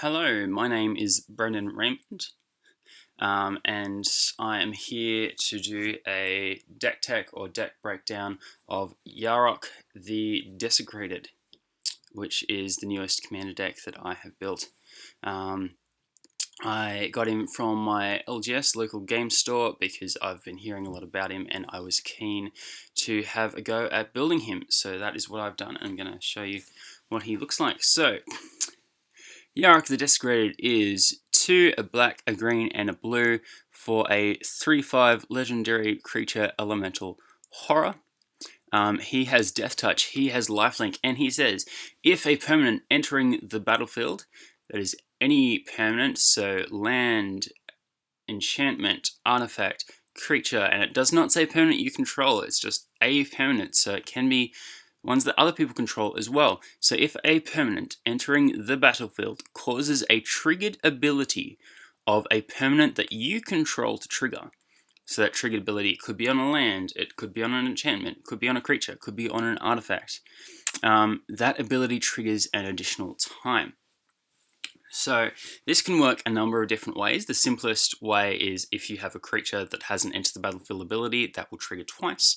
Hello, my name is Brendan Raymond, um, and I am here to do a deck tech or deck breakdown of Yarok the Desecrated, which is the newest commander deck that I have built. Um, I got him from my LGS local game store because I've been hearing a lot about him and I was keen to have a go at building him. So that is what I've done. And I'm going to show you what he looks like. So Yarok the Desecrated is 2, a black, a green, and a blue for a 3-5 legendary creature elemental horror. Um, he has Death Touch, he has Lifelink, and he says, if a permanent entering the battlefield, that is any permanent, so land, enchantment, artifact, creature, and it does not say permanent you control, it's just a permanent, so it can be ones that other people control as well. So if a permanent entering the battlefield causes a triggered ability of a permanent that you control to trigger, so that triggered ability could be on a land, it could be on an enchantment, could be on a creature, could be on an artifact, um, that ability triggers an additional time. So this can work a number of different ways. The simplest way is if you have a creature that has an enter the battlefield ability, that will trigger twice.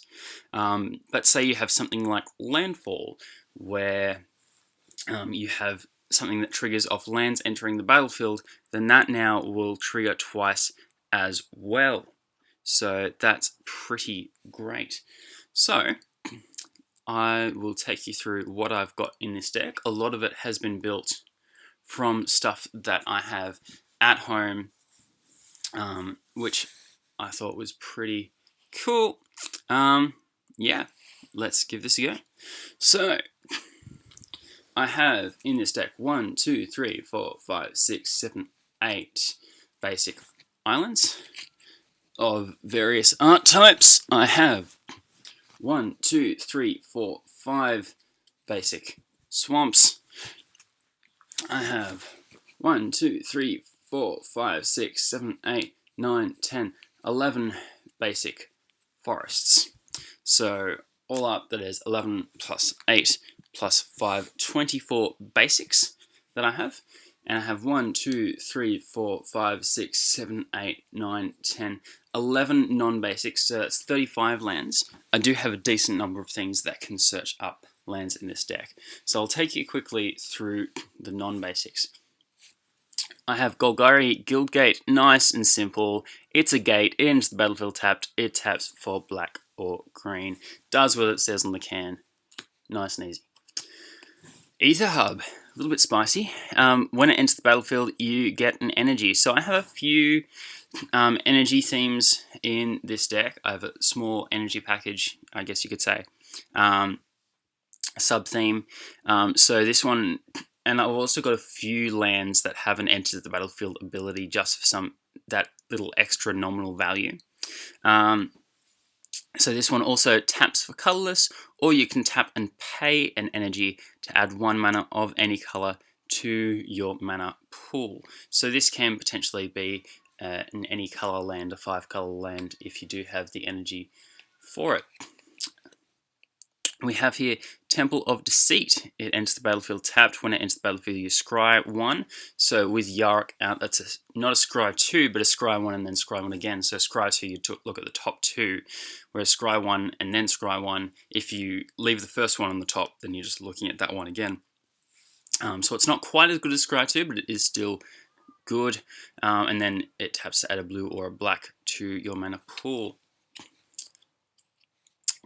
Um, but say you have something like Landfall, where um, you have something that triggers off lands entering the battlefield, then that now will trigger twice as well. So that's pretty great. So I will take you through what I've got in this deck. A lot of it has been built from stuff that I have at home, um, which I thought was pretty cool. Um, yeah, let's give this a go. So, I have in this deck one, two, three, four, five, six, seven, eight basic islands of various art types. I have one, two, three, four, five basic swamps. I have one, two, three, four, five, six, seven, eight, nine, ten, eleven basic forests. So all up that is 11 plus 8 plus 5, 24 basics that I have. And I have 1, 2, 3, 4, 5, 6, 7, 8, 9, 10, 11 non-basics, so that's 35 lands. I do have a decent number of things that can search up lands in this deck. So I'll take you quickly through the non-basics. I have Golgari Guildgate, nice and simple. It's a gate, it enters the battlefield tapped, it taps for black or green. Does what it says on the can. Nice and easy. Aether Hub, a little bit spicy. Um, when it enters the battlefield, you get an energy. So I have a few um, energy themes in this deck. I have a small energy package, I guess you could say. Um, sub theme. Um, so this one, and I've also got a few lands that haven't entered the battlefield ability just for some that little extra nominal value. Um, so this one also taps for colorless, or you can tap and pay an energy to add one mana of any color to your mana pool. So this can potentially be uh, an any color land, a five color land, if you do have the energy for it we have here Temple of Deceit. It enters the battlefield tapped. When it enters the battlefield, you scry one. So with Yarok out, that's a, not a scry two, but a scry one and then scry one again. So scry two, you look at the top two, whereas scry one and then scry one, if you leave the first one on the top, then you're just looking at that one again. Um, so it's not quite as good as scry two, but it is still good. Um, and then it taps to add a blue or a black to your mana pool.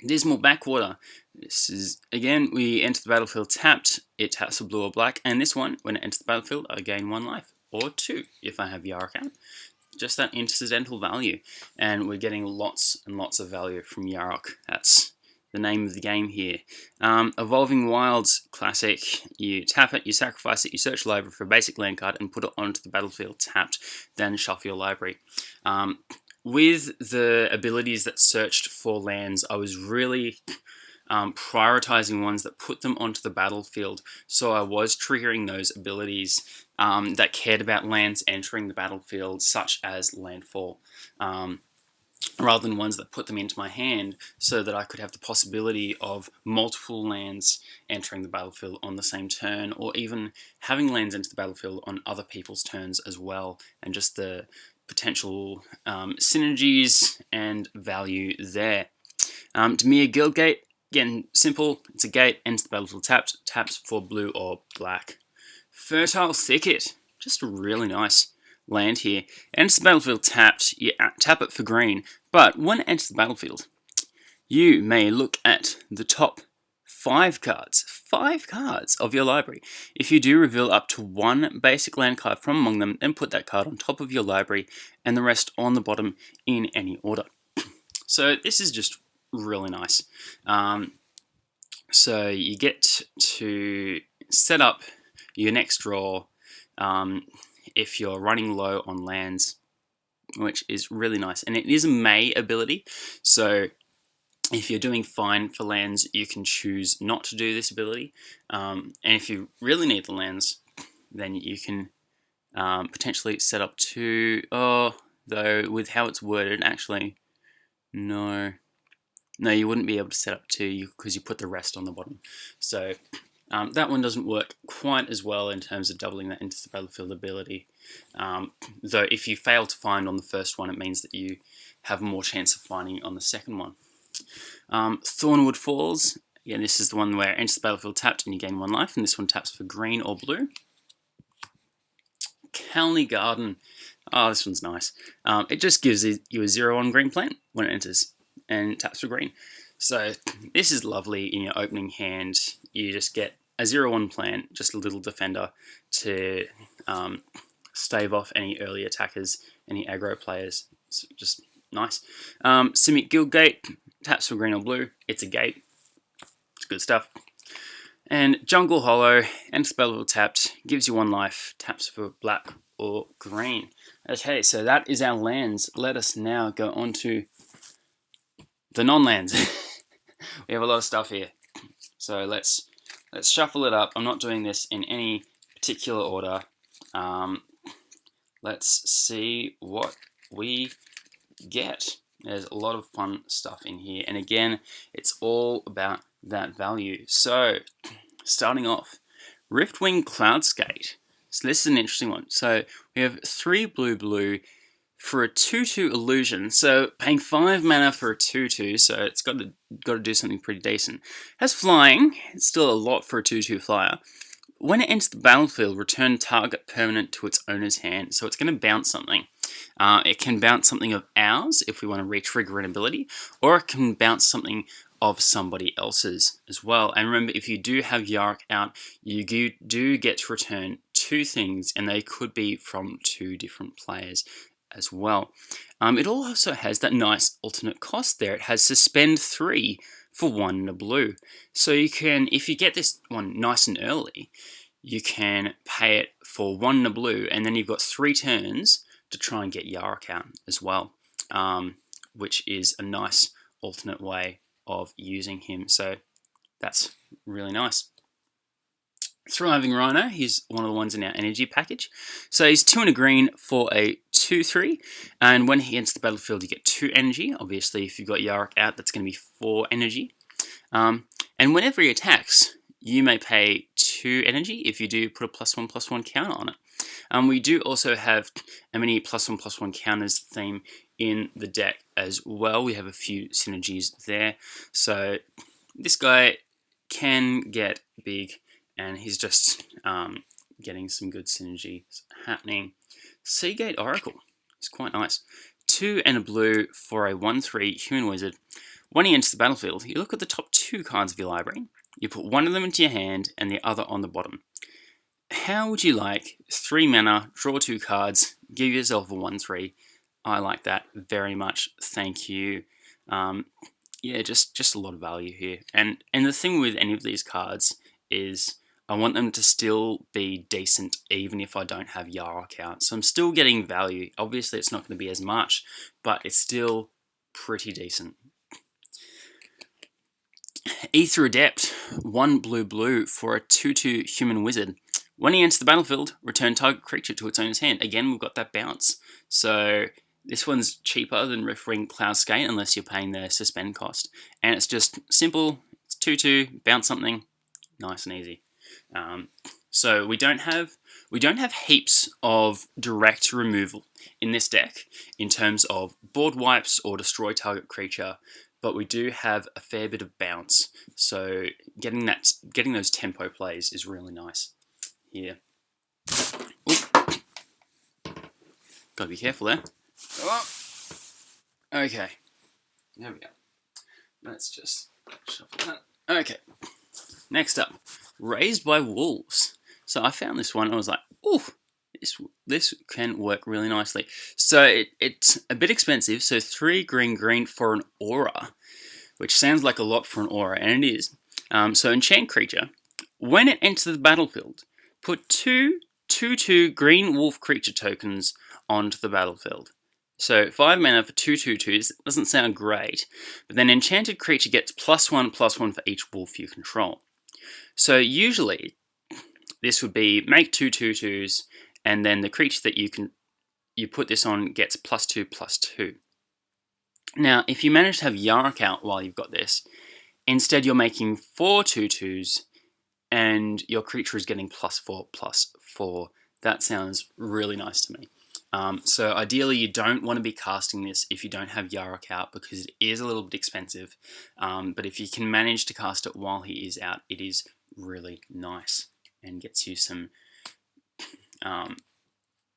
Dismal Backwater. This is, again, we enter the battlefield tapped, it taps for blue or black, and this one, when it enters the battlefield, I gain one life, or two, if I have out. Just that incidental value, and we're getting lots and lots of value from Yarok. That's the name of the game here. Um, Evolving Wilds Classic, you tap it, you sacrifice it, you search library for a basic land card and put it onto the battlefield tapped, then shuffle your library. Um, with the abilities that searched for lands, I was really um, prioritizing ones that put them onto the battlefield. So I was triggering those abilities um, that cared about lands entering the battlefield, such as Landfall. Um, rather than ones that put them into my hand so that I could have the possibility of multiple lands entering the battlefield on the same turn or even having lands into the battlefield on other people's turns as well and just the potential um, synergies and value there. Um, Dimir Guildgate, again, simple, it's a gate, enters the battlefield tapped, taps for blue or black. Fertile Thicket, just a really nice land here. Enters the battlefield tapped, you tap it for green, but when it enters the battlefield, you may look at the top five cards, five cards of your library. If you do reveal up to one basic land card from among them, then put that card on top of your library and the rest on the bottom in any order. So this is just really nice. Um, so you get to set up your next draw um, if you're running low on lands, which is really nice. And it is a May ability, so if you're doing fine for lands, you can choose not to do this ability. Um, and if you really need the lands, then you can um, potentially set up two. Oh, though with how it's worded, actually, no. No, you wouldn't be able to set up two because you put the rest on the bottom. So um, that one doesn't work quite as well in terms of doubling that into the battlefield ability. Um, though if you fail to find on the first one, it means that you have more chance of finding on the second one. Um, Thornwood Falls, again this is the one where enters the battlefield tapped and you gain one life, and this one taps for green or blue. Khalni Garden, oh this one's nice. Um, it just gives you a zero on green plant when it enters and taps for green. So this is lovely in your opening hand. You just get a 0-1 plant, just a little defender to um, stave off any early attackers, any aggro players. It's just nice. Um, Simic Guildgate, taps for green or blue. It's a gate. It's good stuff. And Jungle Hollow, and spell tapped, gives you one life, taps for black or green. Okay, so that is our lands. Let us now go on to the non-lands. we have a lot of stuff here. So let's let's shuffle it up. I'm not doing this in any particular order. Um, let's see what we get. There's a lot of fun stuff in here. And again, it's all about that value. So starting off, Riftwing Cloudskate. So this is an interesting one. So we have three blue blue for a 2-2 illusion, so paying 5 mana for a 2-2, so it's got to got to do something pretty decent. Has flying, it's still a lot for a 2-2 flyer. When it enters the battlefield, return target permanent to its owner's hand, so it's going to bounce something. Uh, it can bounce something of ours if we want to re-trigger an ability, or it can bounce something of somebody else's as well. And remember, if you do have Yarok out, you do get to return two things, and they could be from two different players as well. Um, it also has that nice alternate cost there. It has suspend 3 for 1 in a blue. So you can, if you get this one nice and early, you can pay it for 1 in a blue, and then you've got 3 turns to try and get Yarok out as well, um, which is a nice alternate way of using him. So that's really nice. Thriving Rhino, he's one of the ones in our energy package. So he's 2 and a green for a 2-3, and when he enters the battlefield you get 2 energy. Obviously if you've got Yarok out that's going to be 4 energy. Um, and whenever he attacks, you may pay 2 energy if you do put a plus 1 plus 1 counter on it. Um, we do also have a mini plus 1 plus 1 counters theme in the deck as well. We have a few synergies there. So this guy can get big and he's just um, getting some good synergy happening. Seagate Oracle is quite nice. Two and a blue for a 1-3 human wizard. When he enters the battlefield, you look at the top two cards of your library. You put one of them into your hand and the other on the bottom. How would you like three mana, draw two cards, give yourself a 1-3? I like that very much. Thank you. Um, yeah, just just a lot of value here. And and the thing with any of these cards is I want them to still be decent even if I don't have Yarok out. So I'm still getting value. Obviously it's not going to be as much, but it's still pretty decent. Aether Adept, one blue blue for a 2-2 human wizard. When he enters the battlefield, return target creature to its owner's hand. Again, we've got that bounce. So This one's cheaper than Riftwing Cloudskate unless you're paying the suspend cost. And it's just simple, it's 2-2, bounce something, nice and easy. Um, so we don't have we don't have heaps of direct removal in this deck in terms of board wipes or destroy target creature, but we do have a fair bit of bounce. So getting that getting those tempo plays is really nice here. Gotta be careful there. Oh. Okay. There we go. Let's just shuffle that. Okay. Next up, Raised by Wolves. So I found this one. I was like, oh, this this can work really nicely. So it, it's a bit expensive. So three green green for an aura, which sounds like a lot for an aura, and it is. Um, so enchant creature. When it enters the battlefield, put two two two green wolf creature tokens onto the battlefield. So 5 mana for 2 2 2s doesn't sound great, but then enchanted creature gets plus 1 plus 1 for each wolf you control. So usually this would be make two twos, and then the creature that you can you put this on gets plus two plus two. Now, if you manage to have Yarok out while you've got this, instead you're making four twos, and your creature is getting plus four plus four. That sounds really nice to me. Um, so ideally you don't want to be casting this if you don't have Yarok out because it is a little bit expensive. Um, but if you can manage to cast it while he is out, it is really nice and gets you some, um,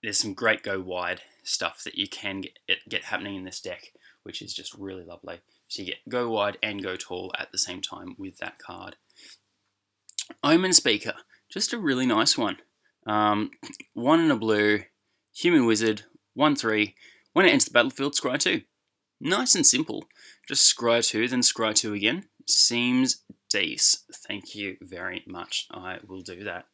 there's some great go wide stuff that you can get, get happening in this deck, which is just really lovely. So you get go wide and go tall at the same time with that card. Omen Speaker, just a really nice one. Um, one in a blue, human wizard, 1-3. When it enters the battlefield, scry 2. Nice and simple. Just scry 2, then scry 2 again. Seems Dees, thank you very much. I will do that.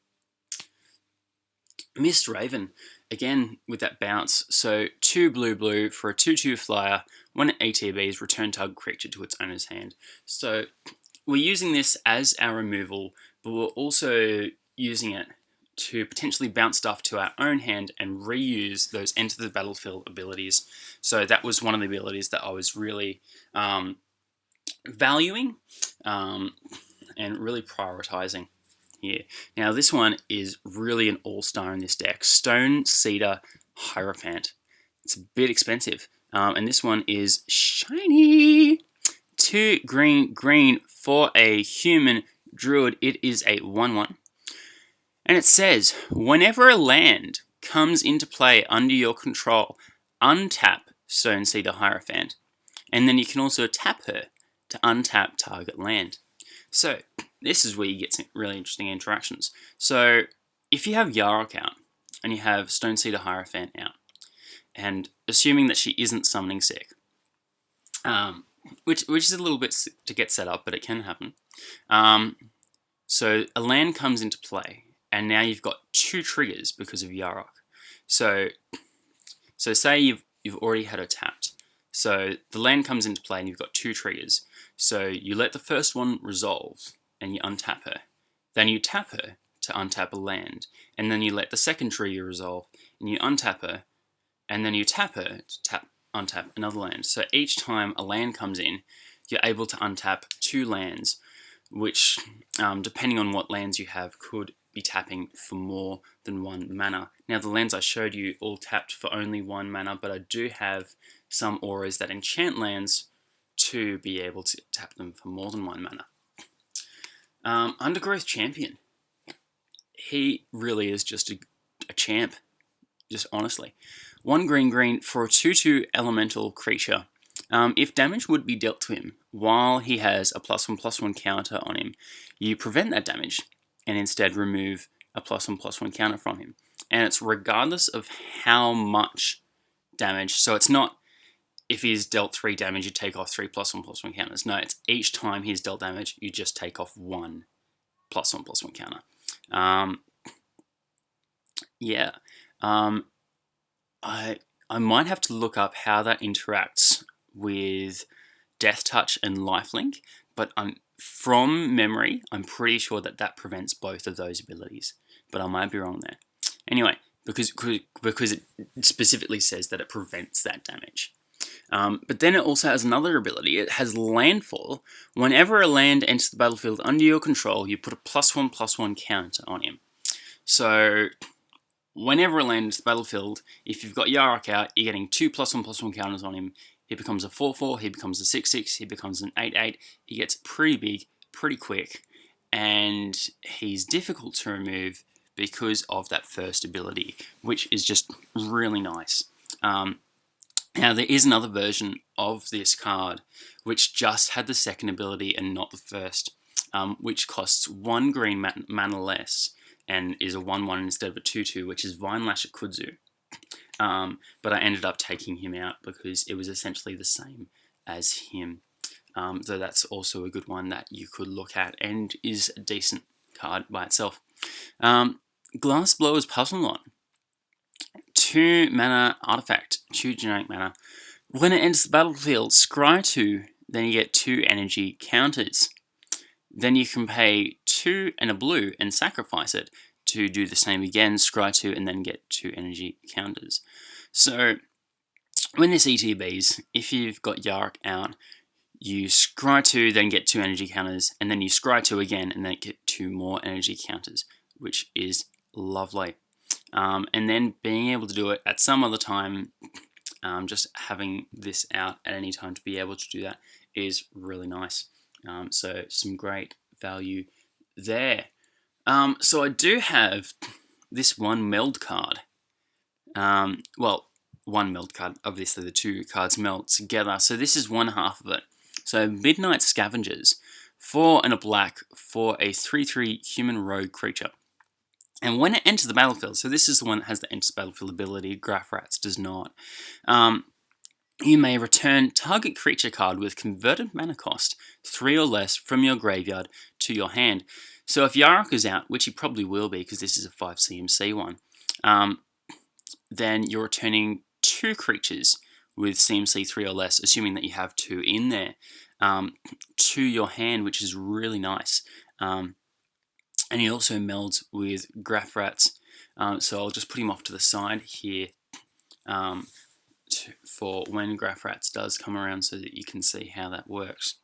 Mist Raven, again with that bounce. So two blue blue for a 2-2 flyer. It ETBs, return target creature to its owner's hand. So we're using this as our removal, but we're also using it to potentially bounce stuff to our own hand and reuse those enter the battlefield abilities. So that was one of the abilities that I was really um, valuing um, and really prioritizing here. Now this one is really an all-star in this deck. Stone-Seeder Hierophant. It's a bit expensive. Um, and this one is shiny. Two green, green for a human druid. It is a 1-1. And it says, whenever a land comes into play under your control, untap Stone-Seeder Hierophant. And then you can also tap her to untap target land. So this is where you get some really interesting interactions. So if you have Yarok out and you have Stone-Seeder Hierophant out, and assuming that she isn't summoning sick, um, which which is a little bit to get set up, but it can happen. Um, so a land comes into play, and now you've got two triggers because of Yarok. So so say you've you've already had her tapped. So the land comes into play and you've got two triggers. So you let the first one resolve and you untap her. Then you tap her to untap a land. And then you let the second trigger resolve and you untap her. And then you tap her to tap untap another land. So each time a land comes in, you're able to untap two lands, which, um, depending on what lands you have, could be tapping for more than one mana. Now the lands I showed you all tapped for only one mana, but I do have some auras that enchant lands to be able to tap them for more than one mana. Um, Undergrowth Champion. He really is just a, a champ, just honestly. One green green for a 2-2 elemental creature. Um, if damage would be dealt to him while he has a plus one plus one counter on him, you prevent that damage and instead remove a plus one plus one counter from him. And it's regardless of how much damage. So it's not if he's dealt three damage, you take off three plus one plus one counters. No, it's each time he's dealt damage, you just take off one plus one plus one counter. Um, yeah, um, I I might have to look up how that interacts with Death Touch and Lifelink, but I'm from memory, I'm pretty sure that that prevents both of those abilities, but I might be wrong there. Anyway, because because it specifically says that it prevents that damage. Um, but then it also has another ability. It has landfall. Whenever a land enters the battlefield under your control, you put a plus one plus one counter on him. So whenever a land enters the battlefield, if you've got Yarok out, you're getting two plus one plus one counters on him. He becomes a 4-4, he becomes a 6-6, he becomes an 8-8. He gets pretty big, pretty quick, and he's difficult to remove because of that first ability, which is just really nice. Um, now there is another version of this card which just had the second ability and not the first, um, which costs one green man mana less and is a 1-1 instead of a 2-2, which is Vinelasher Kudzu. Um, but I ended up taking him out because it was essentially the same as him. Um, so that's also a good one that you could look at and is a decent card by itself. Um, Glassblower's Puzzleknot. 2 mana artifact, 2 generic mana. When it enters the battlefield, scry 2, then you get 2 energy counters. Then you can pay 2 and a blue and sacrifice it to do the same again, scry 2, and then get 2 energy counters. So, when this ETBs, if you've got Yarok out, you scry 2, then get 2 energy counters, and then you scry 2 again, and then get 2 more energy counters, which is lovely um, and then being able to do it at some other time um, just having this out at any time to be able to do that is really nice. Um, so some great value there. Um, so I do have this one meld card. Um, well one meld card. Obviously the two cards meld together. So this is one half of it. So Midnight Scavengers four and a black for a 3-3 human rogue creature and when it enters the battlefield, so this is the one that has the enters battlefield ability, Graph does not, um, you may return target creature card with converted mana cost, 3 or less, from your graveyard to your hand. So if Yarok is out, which he probably will be because this is a 5 CMC one, um, then you're returning two creatures with CMC 3 or less, assuming that you have two in there, um, to your hand, which is really nice. Um, and he also melds with Graf Rats. Um, so I'll just put him off to the side here um, to, for when Graf Rats does come around so that you can see how that works.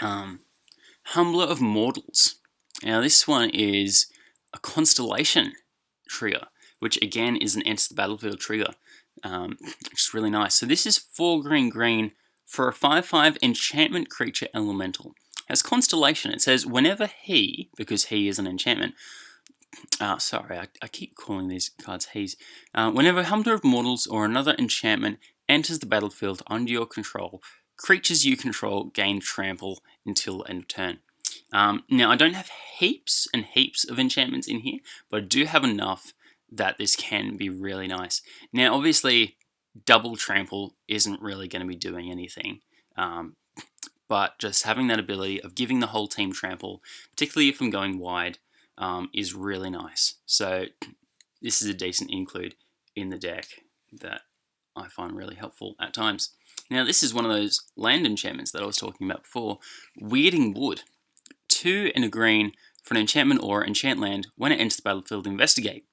Um, Humbler of Mortals. Now this one is a Constellation trigger, which again is an Enter the Battlefield trigger, um, which is really nice. So this is 4 green green for a 5-5 enchantment creature elemental. As Constellation, it says whenever he, because he is an enchantment, uh, sorry, I, I, keep calling these cards he's, uh, whenever Humbler of Mortals or another enchantment enters the battlefield under your control, creatures you control gain trample until end of turn. Um, now, I don't have heaps and heaps of enchantments in here, but I do have enough that this can be really nice. Now, obviously, double trample isn't really going to be doing anything. Um, but just having that ability of giving the whole team trample, particularly if I'm going wide, um, is really nice. So this is a decent include in the deck that I find really helpful at times. Now this is one of those land enchantments that I was talking about before, Weirding Wood. Two and a green for an enchantment or enchant land. When it enters the battlefield, investigate.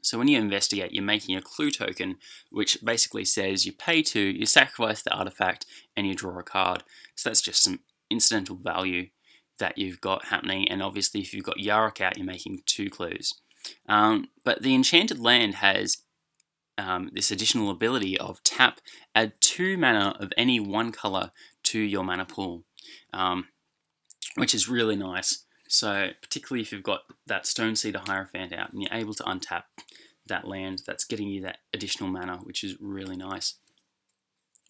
So when you investigate, you're making a clue token, which basically says you pay two, you sacrifice the artifact, and you draw a card. So that's just some incidental value that you've got happening. And obviously, if you've got Yarok out, you're making two clues. Um, but the Enchanted Land has um, this additional ability of tap, add two mana of any one color to your mana pool, um, which is really nice. So particularly if you've got that Stoneseeder Hierophant out and you're able to untap that land, that's getting you that additional mana, which is really nice.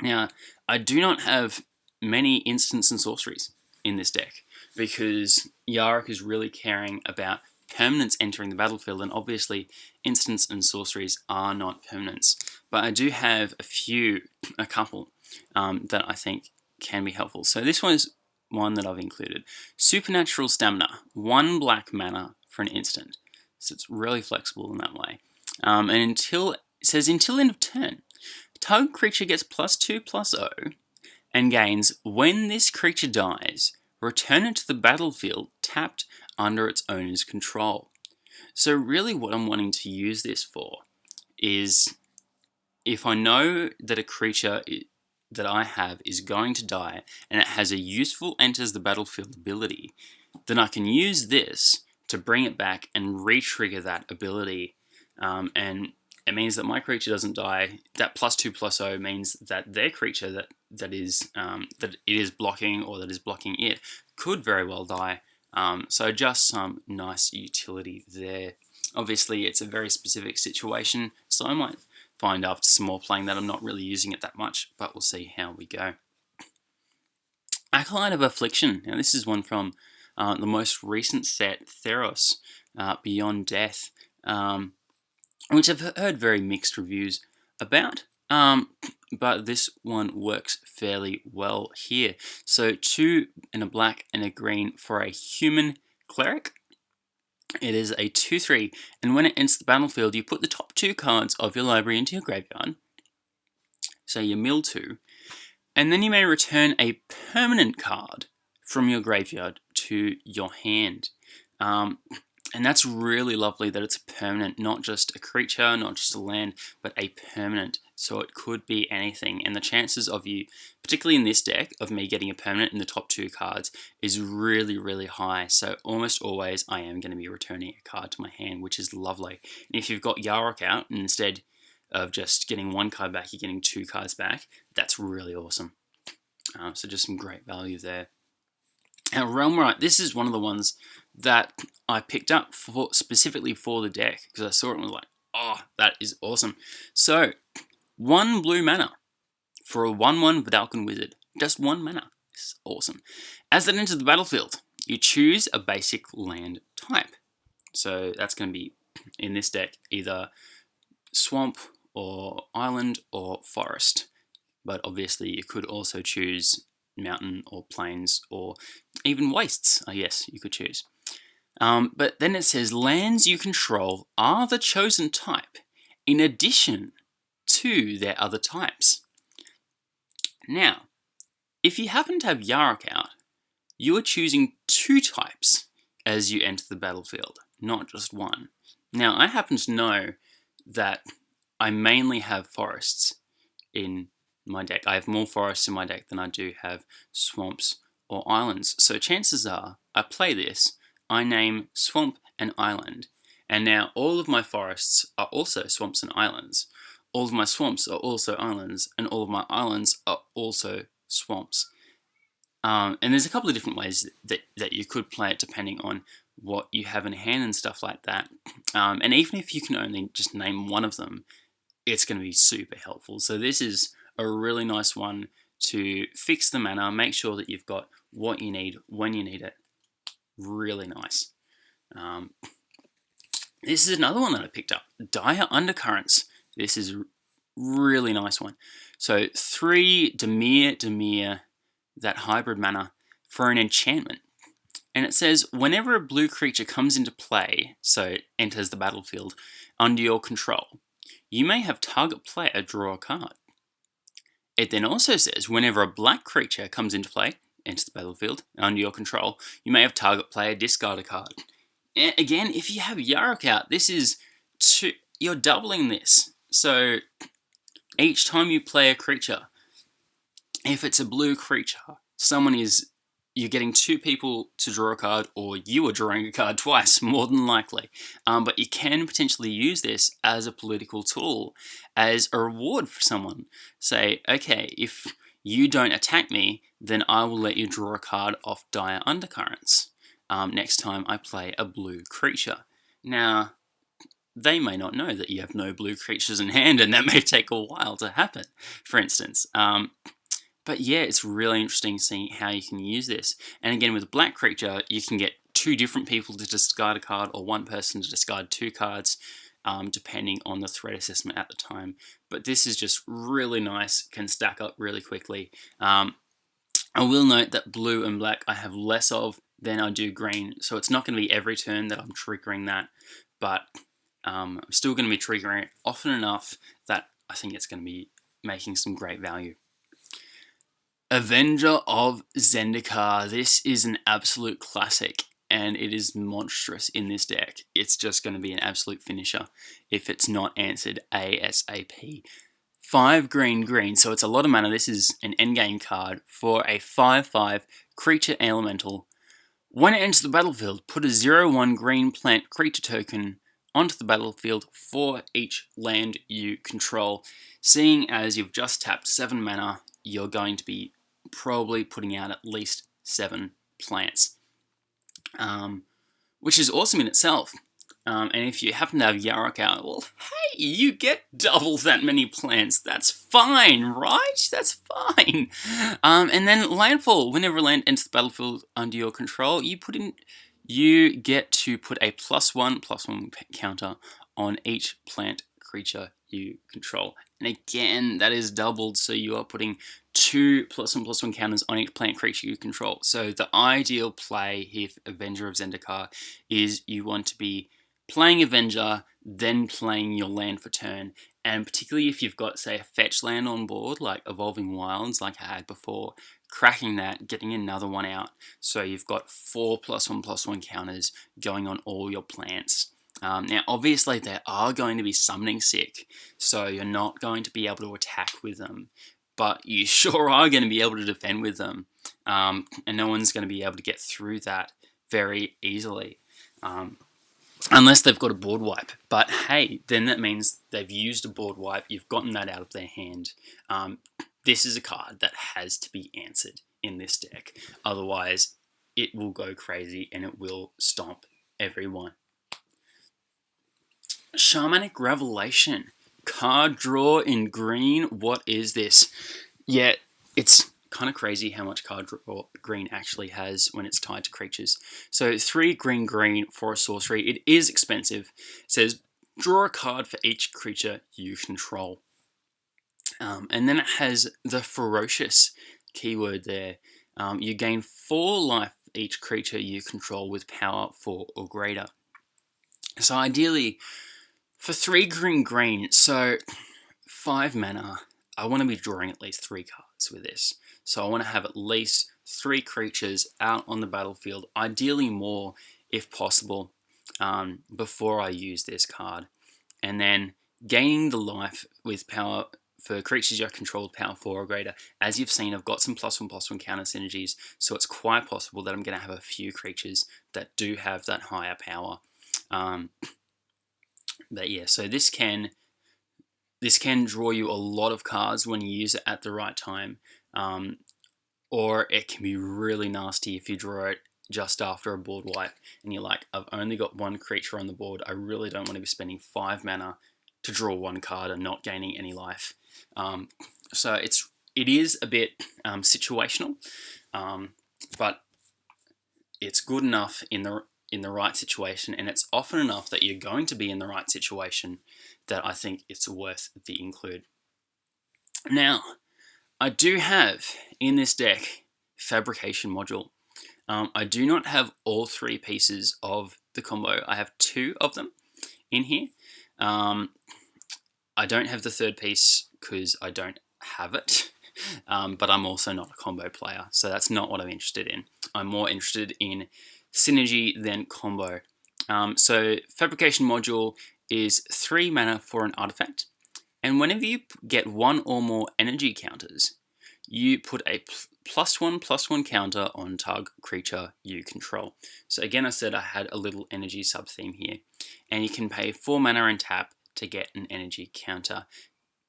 Now, I do not have many instants and sorceries in this deck because Yarok is really caring about permanents entering the battlefield and obviously instants and sorceries are not permanents. But I do have a few, a couple, um, that I think can be helpful. So this one is one that I've included. Supernatural Stamina, one black mana for an instant. So it's really flexible in that way. Um, and until, it says until end of turn, target creature gets plus 2 plus 0 and gains, when this creature dies, return it to the battlefield tapped under its owner's control. So really what I'm wanting to use this for is if I know that a creature that I have is going to die and it has a useful enters the battlefield ability, then I can use this to bring it back and re-trigger that ability. Um, and it means that my creature doesn't die. That plus two plus O means that their creature that that is um, that it is blocking or that is blocking it could very well die. Um, so just some nice utility there. Obviously, it's a very specific situation, so I might find after some more playing that I'm not really using it that much, but we'll see how we go. Acolyte of Affliction. Now this is one from uh, the most recent set, Theros, uh, Beyond Death, um, which I've heard very mixed reviews about. Um, but this one works fairly well here. So two in a black and a green for a human cleric. It is a 2-3, and when it enters the battlefield, you put the top two cards of your library into your graveyard, so you mill two, and then you may return a permanent card from your graveyard to your hand. Um, and that's really lovely that it's permanent, not just a creature, not just a land, but a permanent. So it could be anything. And the chances of you, particularly in this deck, of me getting a permanent in the top two cards is really, really high. So almost always I am going to be returning a card to my hand, which is lovely. And if you've got Yarok out, and instead of just getting one card back, you're getting two cards back, that's really awesome. Uh, so just some great value there. Now, Realmwright, this is one of the ones that I picked up for specifically for the deck because I saw it and was like, oh, that is awesome. So, one blue mana for a 1-1 Vedalken Wizard. Just one mana. It's awesome. As it enters the battlefield, you choose a basic land type. So that's going to be, in this deck, either swamp or island or forest. But obviously you could also choose mountain or plains or even wastes, I guess you could choose. Um, but then it says lands you control are the chosen type in addition to their other types. Now, if you happen to have Yarok out, you are choosing two types as you enter the battlefield, not just one. Now, I happen to know that I mainly have forests in my deck. I have more forests in my deck than I do have swamps or islands. So chances are, I play this, I name swamp and island, and now all of my forests are also swamps and islands. All of my swamps are also islands, and all of my islands are also swamps. Um, and there's a couple of different ways that, that you could play it depending on what you have in hand and stuff like that. Um, and even if you can only just name one of them, it's going to be super helpful. So this is a really nice one to fix the mana, make sure that you've got what you need when you need it. Really nice. Um, this is another one that I picked up, Dire Undercurrents. This is really nice one. So three Dimir Dimir, that hybrid mana, for an enchantment. And it says, whenever a blue creature comes into play, so it enters the battlefield, under your control, you may have target player draw a card. It then also says whenever a black creature comes into play, enters the battlefield, under your control, you may have target player discard a card. And again, if you have Yarok out, this is two, you're doubling this. So each time you play a creature, if it's a blue creature, someone is you're getting two people to draw a card or you are drawing a card twice more than likely um, but you can potentially use this as a political tool as a reward for someone say okay if you don't attack me then I will let you draw a card off dire undercurrents um, next time I play a blue creature. Now they may not know that you have no blue creatures in hand and that may take a while to happen for instance. Um, but yeah, it's really interesting seeing how you can use this. And again, with a black creature, you can get two different people to discard a card or one person to discard two cards, um, depending on the threat assessment at the time. But this is just really nice, can stack up really quickly. Um, I will note that blue and black I have less of than I do green, so it's not going to be every turn that I'm triggering that, but um, I'm still going to be triggering it often enough that I think it's going to be making some great value. Avenger of Zendikar. This is an absolute classic. And it is monstrous in this deck. It's just going to be an absolute finisher if it's not answered ASAP. 5 green green, so it's a lot of mana. This is an endgame card for a 5-5 creature elemental. When it enters the battlefield, put a 0-1 green plant creature token onto the battlefield for each land you control. Seeing as you've just tapped 7 mana, you're going to be probably putting out at least 7 plants. Um, which is awesome in itself. Um, and if you happen to have Yarok out, well, hey, you get double that many plants. That's fine, right? That's fine. Um, and then landfall. Whenever land enters the battlefield under your control, you put in, you get to put a plus one, plus one counter on each plant creature you control. And again, that is doubled, so you are putting two plus one plus one counters on each plant creature you control. So the ideal play here Avenger of Zendikar is you want to be playing Avenger, then playing your land for turn. And particularly if you've got, say, a fetch land on board, like Evolving Wilds, like I had before, cracking that, getting another one out. So you've got four plus one plus one counters going on all your plants. Um, now, obviously, they are going to be summoning sick, so you're not going to be able to attack with them, but you sure are going to be able to defend with them, um, and no one's going to be able to get through that very easily. Um, unless they've got a board wipe. But hey, then that means they've used a board wipe, you've gotten that out of their hand. Um, this is a card that has to be answered in this deck. Otherwise, it will go crazy and it will stomp everyone. Shamanic Revelation. Card draw in green. What is this? Yeah, it's kind of crazy how much card draw green actually has when it's tied to creatures. So three green green for a sorcery. It is expensive. It says draw a card for each creature you control. Um, and then it has the ferocious keyword there. Um, you gain four life each creature you control with power four or greater. So ideally, for three green green, so five mana, I want to be drawing at least three cards with this. So I want to have at least three creatures out on the battlefield, ideally more if possible, um, before I use this card. And then gaining the life with power for creatures you control power 4 or greater. As you've seen, I've got some plus 1 plus 1 counter synergies, so it's quite possible that I'm going to have a few creatures that do have that higher power. Um, but yeah, so this can this can draw you a lot of cards when you use it at the right time. Um, or it can be really nasty if you draw it just after a board wipe and you're like, I've only got one creature on the board. I really don't want to be spending five mana to draw one card and not gaining any life. Um, so it's it is a bit um, situational, um, but it's good enough in the in the right situation, and it's often enough that you're going to be in the right situation that I think it's worth the include. Now, I do have in this deck fabrication module. Um, I do not have all three pieces of the combo. I have two of them in here. Um, I don't have the third piece because I don't have it. Um, but I'm also not a combo player, so that's not what I'm interested in. I'm more interested in synergy than combo. Um, so fabrication module is three mana for an artifact, and whenever you get one or more energy counters, you put a plus one plus one counter on target creature you control. So again, I said I had a little energy sub theme here, and you can pay four mana and tap to get an energy counter.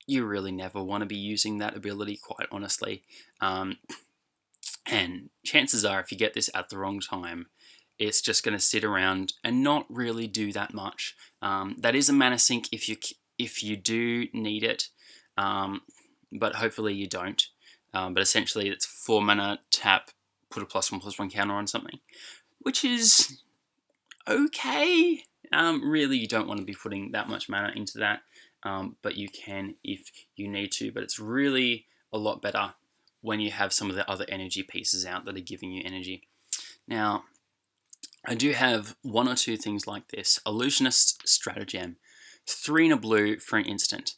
You really never want to be using that ability, quite honestly. Um, and chances are, if you get this at the wrong time, it's just going to sit around and not really do that much. Um, that is a mana sink if you if you do need it, um, but hopefully you don't. Um, but essentially, it's four mana tap, put a plus one plus one counter on something, which is okay. Um, really, you don't want to be putting that much mana into that, um, but you can if you need to. But it's really a lot better when you have some of the other energy pieces out that are giving you energy. Now, I do have one or two things like this. Illusionist Stratagem. Three in a blue for an instant.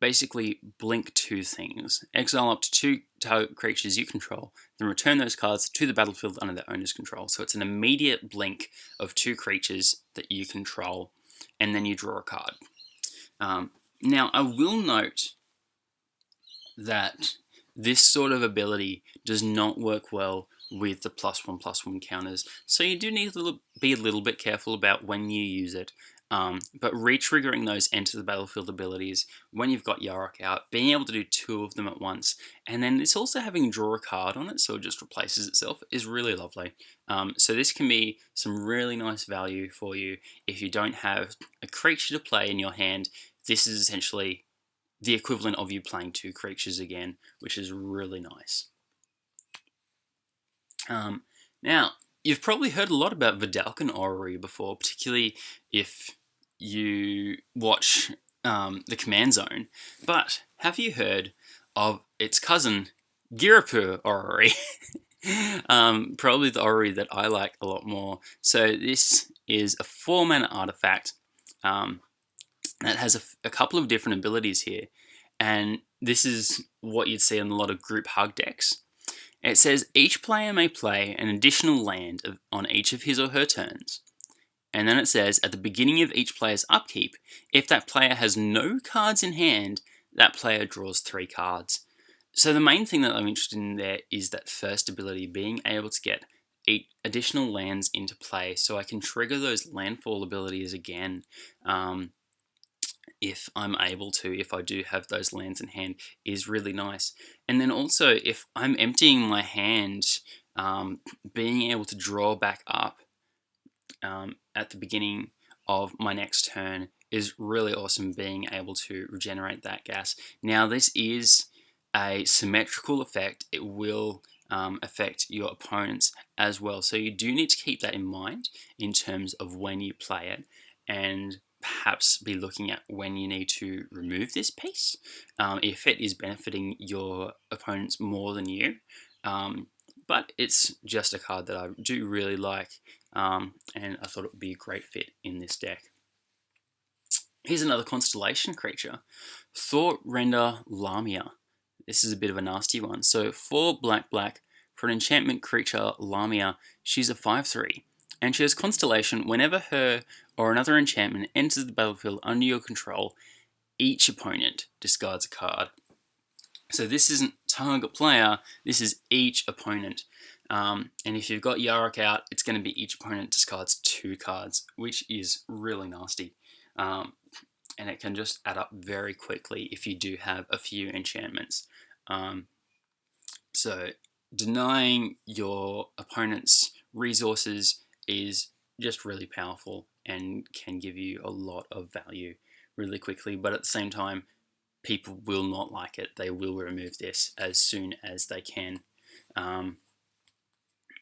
basically blink two things. Exile up to two target creatures you control, then return those cards to the battlefield under their owner's control. So it's an immediate blink of two creatures that you control, and then you draw a card. Um, now, I will note that this sort of ability does not work well with the plus one plus one counters. So you do need to be a little bit careful about when you use it. Um, but re-triggering those enter the battlefield abilities when you've got Yarok out, being able to do two of them at once, and then it's also having draw a card on it, so it just replaces itself, is really lovely. Um, so this can be some really nice value for you if you don't have a creature to play in your hand. This is essentially the equivalent of you playing two creatures again, which is really nice. Um, now, you've probably heard a lot about Vedalken Orrery before, particularly if you watch um, the Command Zone, but have you heard of its cousin, Ghirapur Orrery? um, probably the Orrery that I like a lot more. So this is a 4 mana artifact um, that has a, a couple of different abilities here, and this is what you'd see in a lot of group hug decks. It says each player may play an additional land on each of his or her turns. And then it says at the beginning of each player's upkeep, if that player has no cards in hand, that player draws three cards. So the main thing that I'm interested in there is that first ability, being able to get eight additional lands into play so I can trigger those landfall abilities again. Um, if I'm able to, if I do have those lands in hand, is really nice. And then also, if I'm emptying my hand, um, being able to draw back up um, at the beginning of my next turn is really awesome, being able to regenerate that gas. Now, this is a symmetrical effect. It will um, affect your opponents as well. So you do need to keep that in mind in terms of when you play it. And perhaps be looking at when you need to remove this piece um, if it is benefiting your opponents more than you. Um, but it's just a card that I do really like um, and I thought it would be a great fit in this deck. Here's another constellation creature, Thoughtrender Lamia. This is a bit of a nasty one. So for black black, for an enchantment creature Lamia, she's a 5-3 and she has Constellation whenever her or another enchantment enters the battlefield under your control, each opponent discards a card. So this isn't target player, this is each opponent. Um, and if you've got Yarok out, it's going to be each opponent discards two cards, which is really nasty. Um, and it can just add up very quickly if you do have a few enchantments. Um, so denying your opponent's resources is just really powerful and can give you a lot of value really quickly. But at the same time, people will not like it. They will remove this as soon as they can um,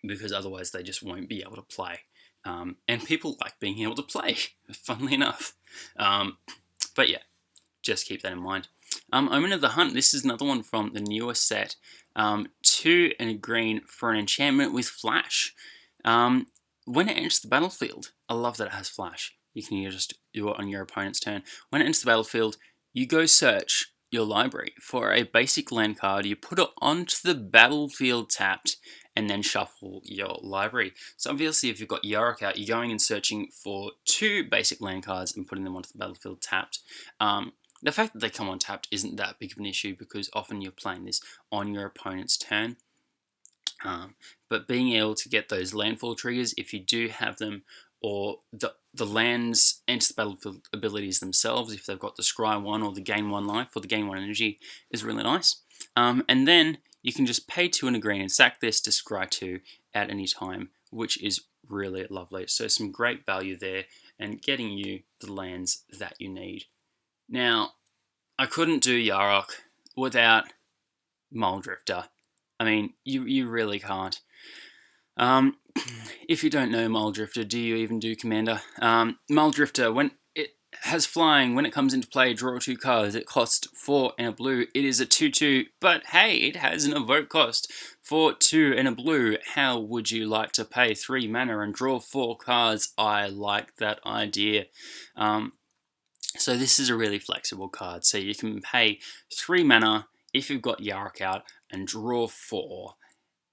because otherwise they just won't be able to play. Um, and people like being able to play, funnily enough. Um, but yeah, just keep that in mind. Um, Omen of the Hunt, this is another one from the newer set. Um, two and a green for an enchantment with flash. Um, when it enters the battlefield, I love that it has flash. You can just do it on your opponent's turn. When it enters the battlefield, you go search your library for a basic land card, you put it onto the battlefield tapped, and then shuffle your library. So obviously if you've got Yarok out, you're going and searching for two basic land cards and putting them onto the battlefield tapped. Um, the fact that they come on tapped isn't that big of an issue because often you're playing this on your opponent's turn. Um, but being able to get those landfall triggers, if you do have them, or the, the lands enter the battlefield abilities themselves, if they've got the scry 1 or the gain 1 life or the gain 1 energy, is really nice. Um, and then you can just pay 2 and a green and sack this to scry 2 at any time, which is really lovely. So some great value there and getting you the lands that you need. Now, I couldn't do Yarok without Muldrifter. I mean, you, you really can't. Um, if you don't know Muldrifter, do you even do Commander? Um, Muldrifter, when it has flying, when it comes into play, draw two cards. It costs four and a blue. It is a 2-2, but hey, it has an evoke cost for two and a blue. How would you like to pay three mana and draw four cards? I like that idea. Um, So this is a really flexible card. So you can pay three mana if you've got Yarok out and draw four.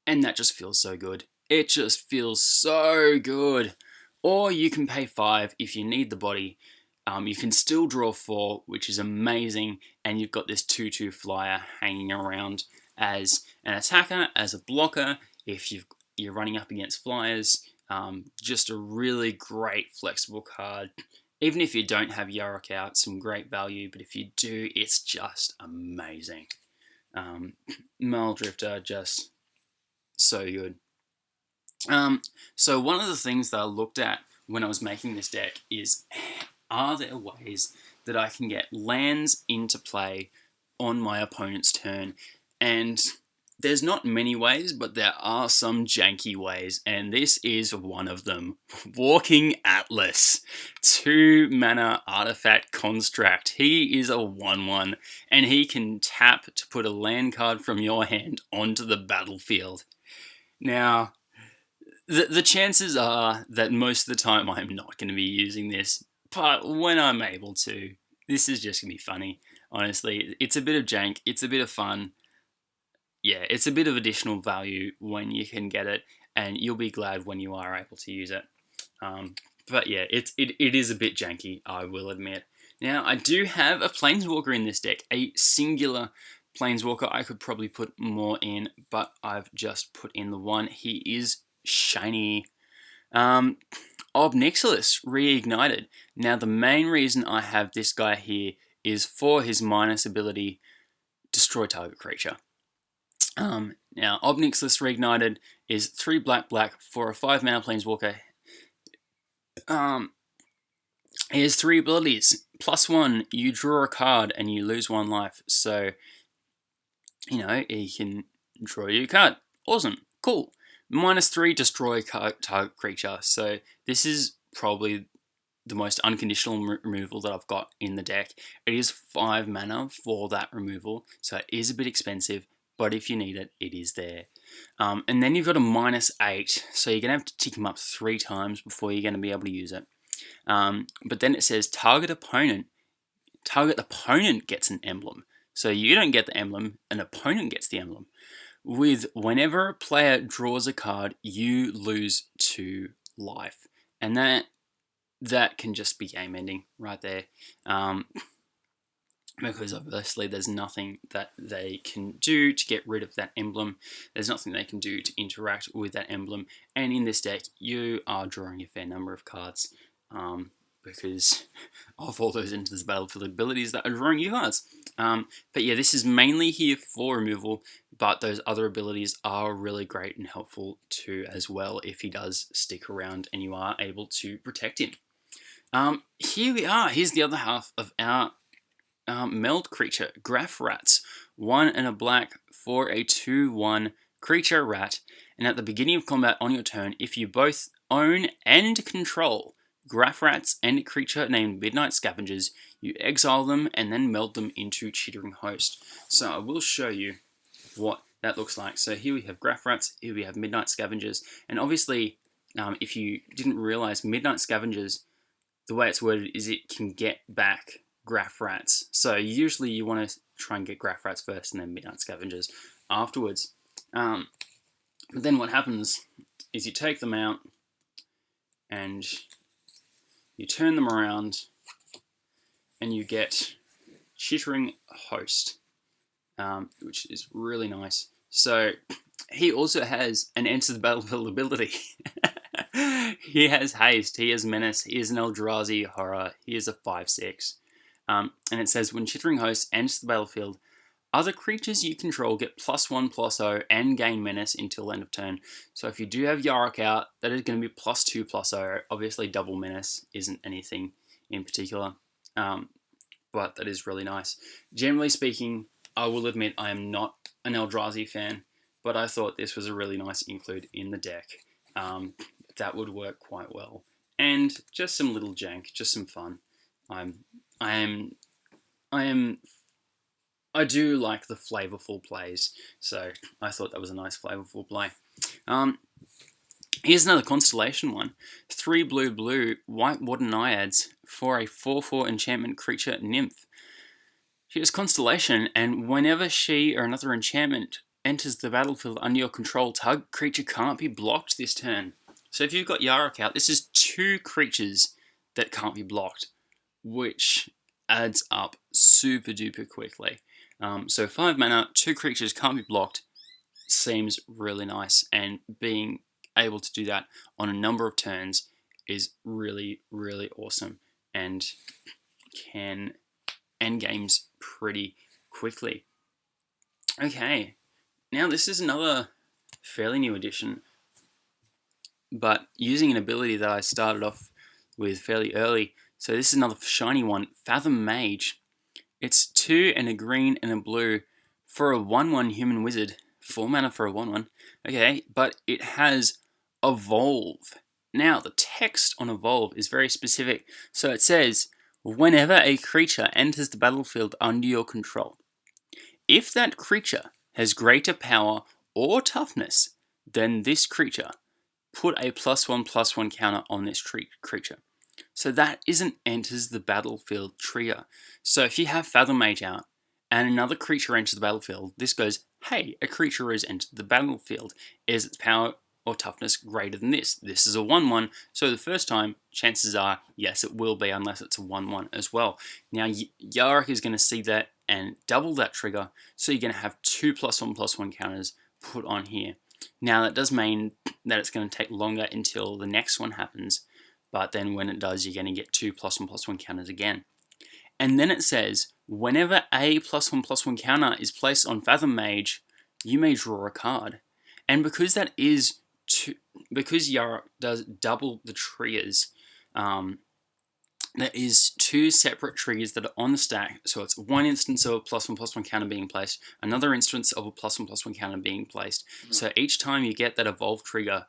And that just feels so good. It just feels so good. Or you can pay five if you need the body. Um, you can still draw four, which is amazing. And you've got this 2-2 flyer hanging around as an attacker, as a blocker, if you are running up against flyers. Um, just a really great flexible card. Even if you don't have Yarok out, some great value, but if you do, it's just amazing. Um, Muldrifter, just so good. Um, so one of the things that I looked at when I was making this deck is, are there ways that I can get lands into play on my opponent's turn? And there's not many ways, but there are some janky ways, and this is one of them. Walking Atlas. Two mana artifact construct. He is a 1-1, and he can tap to put a land card from your hand onto the battlefield. Now, the, the chances are that most of the time I'm not going to be using this, but when I'm able to, this is just going to be funny, honestly. It's a bit of jank, it's a bit of fun, yeah, it's a bit of additional value when you can get it, and you'll be glad when you are able to use it. Um, but yeah, it's, it, it is a bit janky, I will admit. Now, I do have a Planeswalker in this deck, a singular Planeswalker. I could probably put more in, but I've just put in the one. He is shiny. Um, Ob Nixilis Reignited. Now, the main reason I have this guy here is for his minus ability, destroy target creature. Um, now, Ob Nixilis Reignited is 3 black black for a 5 mana Planeswalker. Um, he has 3 abilities. Plus 1, you draw a card and you lose 1 life. So, you know, he can draw you a card. Awesome. Cool. Minus 3, destroy target creature. So, this is probably the most unconditional removal that I've got in the deck. It is 5 mana for that removal, so it is a bit expensive, but if you need it, it is there. Um, and then you've got a minus 8, so you're going to have to tick him up three times before you're going to be able to use it. Um, but then it says target opponent. Target opponent gets an emblem. So you don't get the emblem, an opponent gets the emblem. With whenever a player draws a card, you lose 2 life. And that that can just be game ending right there. Um, because obviously there's nothing that they can do to get rid of that emblem. There's nothing they can do to interact with that emblem. And in this deck, you are drawing a fair number of cards um, because of all those into this battlefield abilities that are drawing you cards. Um, but yeah, this is mainly here for removal, but those other abilities are really great and helpful too as well if he does stick around and you are able to protect him. Um, here we are. Here's the other half of our um, meld creature, Graf Rats. One and a black for a 2-1 creature rat. And at the beginning of combat on your turn, if you both own and control Graf Rats and a creature named Midnight Scavengers, you exile them and then meld them into Chittering Host. So I will show you what that looks like. So here we have Graf Rats, here we have Midnight Scavengers, and obviously um, if you didn't realize Midnight Scavengers, the way it's worded is it can get back Graf Rats. So usually you want to try and get Graf Rats first and then midnight scavengers afterwards. Um, but then what happens is you take them out and you turn them around and you get chittering host, um, which is really nice. So he also has an enter the battlefield ability. he has haste, he has menace, he is an Eldrazi horror, he is a 5-6. Um, and it says, when Chittering Host enters the battlefield, other creatures you control get plus one, plus O, and gain menace until end of turn. So if you do have Yarok out, that is going to be plus two, plus O. Obviously, double menace isn't anything in particular, um, but that is really nice. Generally speaking, I will admit I am not an Eldrazi fan, but I thought this was a really nice include in the deck. Um, that would work quite well. And just some little jank, just some fun. I'm I am, I am, I do like the flavorful plays, so I thought that was a nice flavorful play. Um, Here's another constellation one. Three blue blue, Whitewater Naiads for a 4-4 enchantment creature nymph. She has constellation, and whenever she or another enchantment enters the battlefield under your control, tug creature can't be blocked this turn. So if you've got Yarok out, this is two creatures that can't be blocked, which adds up super duper quickly. Um, so five mana, two creatures can't be blocked, seems really nice, and being able to do that on a number of turns is really, really awesome and can end games pretty quickly. Okay, now this is another fairly new addition, but using an ability that I started off with fairly early. So this is another shiny one, Fathom Mage. It's two and a green and a blue for a 1-1 human wizard. Four mana for a 1-1. Okay, but it has evolve. Now, the text on evolve is very specific. So it says, whenever a creature enters the battlefield under your control, if that creature has greater power or toughness than this creature, put a plus one plus one counter on this creature. So that isn't enters the battlefield trigger. So if you have Fathom Mage out and another creature enters the battlefield, this goes, hey, a creature has entered the battlefield. Is its power or toughness greater than this. This is a 1-1, so the first time, chances are, yes, it will be, unless it's a 1-1 as well. Now, Yarok is going to see that and double that trigger, so you're going to have two plus 1 plus 1 counters put on here. Now, that does mean that it's going to take longer until the next one happens, but then when it does, you're going to get two plus 1 plus 1 counters again. And then it says, whenever a plus 1 plus 1 counter is placed on Fathom Mage, you may draw a card. And because that is two, because Yarok does double the triggers, um, there is two separate triggers that are on the stack. So it's one instance of a plus one plus one counter being placed, another instance of a plus one plus one counter being placed. Mm -hmm. So each time you get that evolve trigger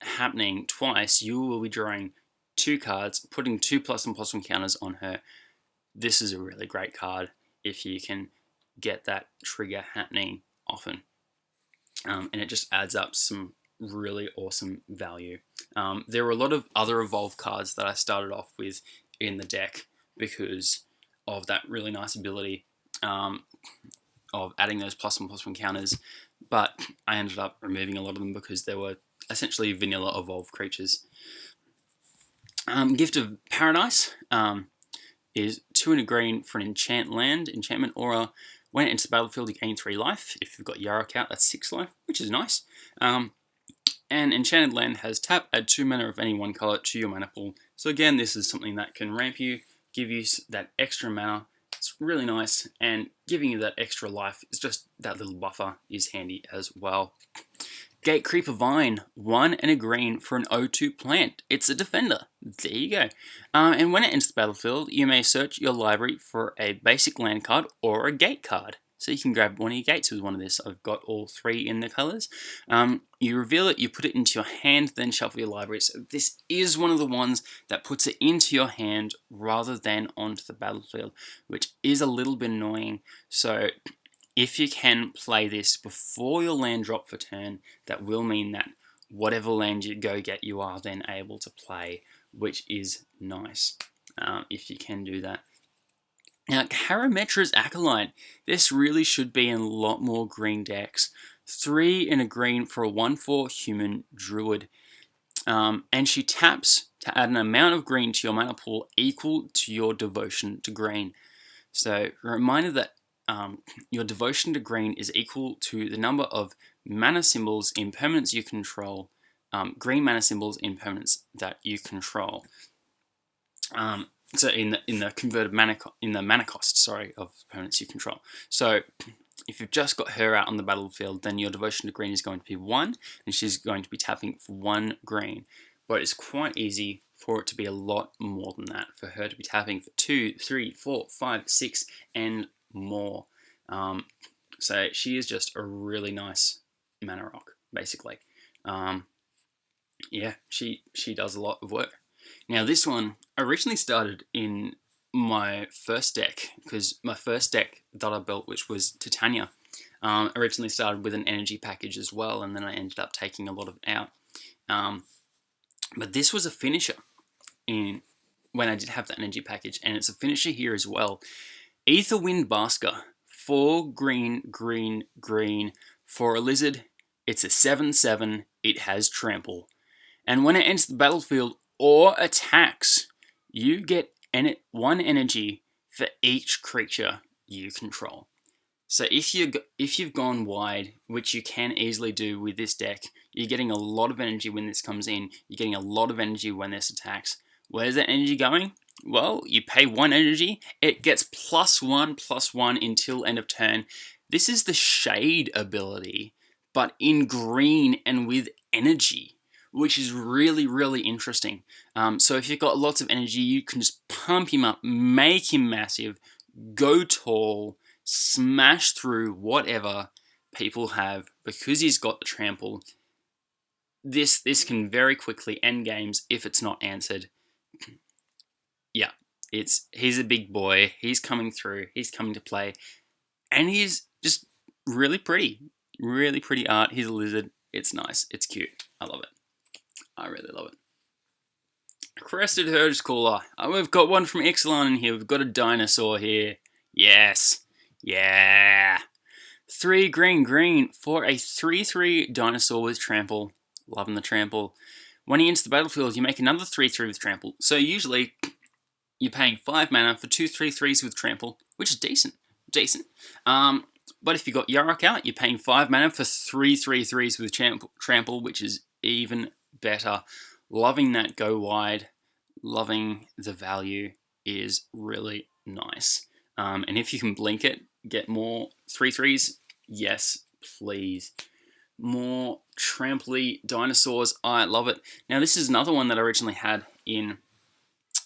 happening twice, you will be drawing two cards, putting two plus and plus one counters on her. This is a really great card if you can get that trigger happening often. Um, and it just adds up some really awesome value. Um, there were a lot of other Evolve cards that I started off with in the deck because of that really nice ability um, of adding those plus one plus one counters, but I ended up removing a lot of them because there were essentially vanilla evolved creatures. Um, Gift of Paradise um, is two in a green for an enchant land, enchantment aura. When it enters the battlefield, you gain three life. If you've got Yarok out, that's six life, which is nice. Um, and Enchanted Land has tap, add 2 mana of any one color to your mana pool. So again, this is something that can ramp you, give you that extra mana. It's really nice, and giving you that extra life is just that little buffer is handy as well. Gatecreeper Vine, one and a green for an O2 plant. It's a defender. There you go. Uh, and when it enters the battlefield, you may search your library for a basic land card or a gate card. So you can grab one of your gates with one of this. I've got all three in the colors. Um, you reveal it, you put it into your hand, then shuffle your library. So this is one of the ones that puts it into your hand rather than onto the battlefield, which is a little bit annoying. So if you can play this before your land drop for turn, that will mean that whatever land you go get, you are then able to play, which is nice um, if you can do that. Now, Karametra's Acolyte. This really should be in a lot more green decks. Three in a green for a 1-4 human druid. Um, and she taps to add an amount of green to your mana pool equal to your devotion to green. So, reminder that um, your devotion to green is equal to the number of mana symbols in permanents you control, um, green mana symbols in permanents that you control. Um, so in the in the converted mana in the mana cost, sorry, of opponents you control. So if you've just got her out on the battlefield, then your devotion to green is going to be one, and she's going to be tapping for one green. But it's quite easy for it to be a lot more than that, for her to be tapping for two, three, four, five, six, and more. Um, so she is just a really nice mana rock, basically. Um, yeah, she she does a lot of work. Now this one originally started in my first deck because my first deck that I built, which was Titania, um, originally started with an energy package as well, and then I ended up taking a lot of it out. Um, but this was a finisher in when I did have the energy package, and it's a finisher here as well. Aetherwind Basker, four green, green, green. For a lizard, it's a 7-7, it has trample. And when it enters the battlefield or attacks, you get en one energy for each creature you control. So if you if you've gone wide, which you can easily do with this deck, you're getting a lot of energy when this comes in. You're getting a lot of energy when this attacks. Where's that energy going? Well, you pay one energy, it gets plus one, plus one until end of turn. This is the Shade ability, but in green and with energy, which is really, really interesting. Um, so if you've got lots of energy, you can just pump him up, make him massive, go tall, smash through whatever people have because he's got the trample. This this can very quickly end games if it's not answered. It's he's a big boy. He's coming through. He's coming to play, and he's just really pretty, really pretty art. He's a lizard. It's nice. It's cute. I love it. I really love it. Crested Herd's Caller. Oh, we've got one from Ixalan in here. We've got a dinosaur here. Yes. Yeah. Three green green for a 3-3 dinosaur with trample. Loving the trample. When he enters the battlefield, you make another 3-3 with trample. So usually, you're paying 5 mana for two 3-3s with trample, which is decent. Decent. Um, but if you've got Yarok out, you're paying 5 mana for three 3-3s with trample, which is even better. Loving that go wide. Loving the value is really nice. Um, and if you can blink it, get more three threes, yes, please. More tramply dinosaurs, I love it. Now this is another one that I originally had in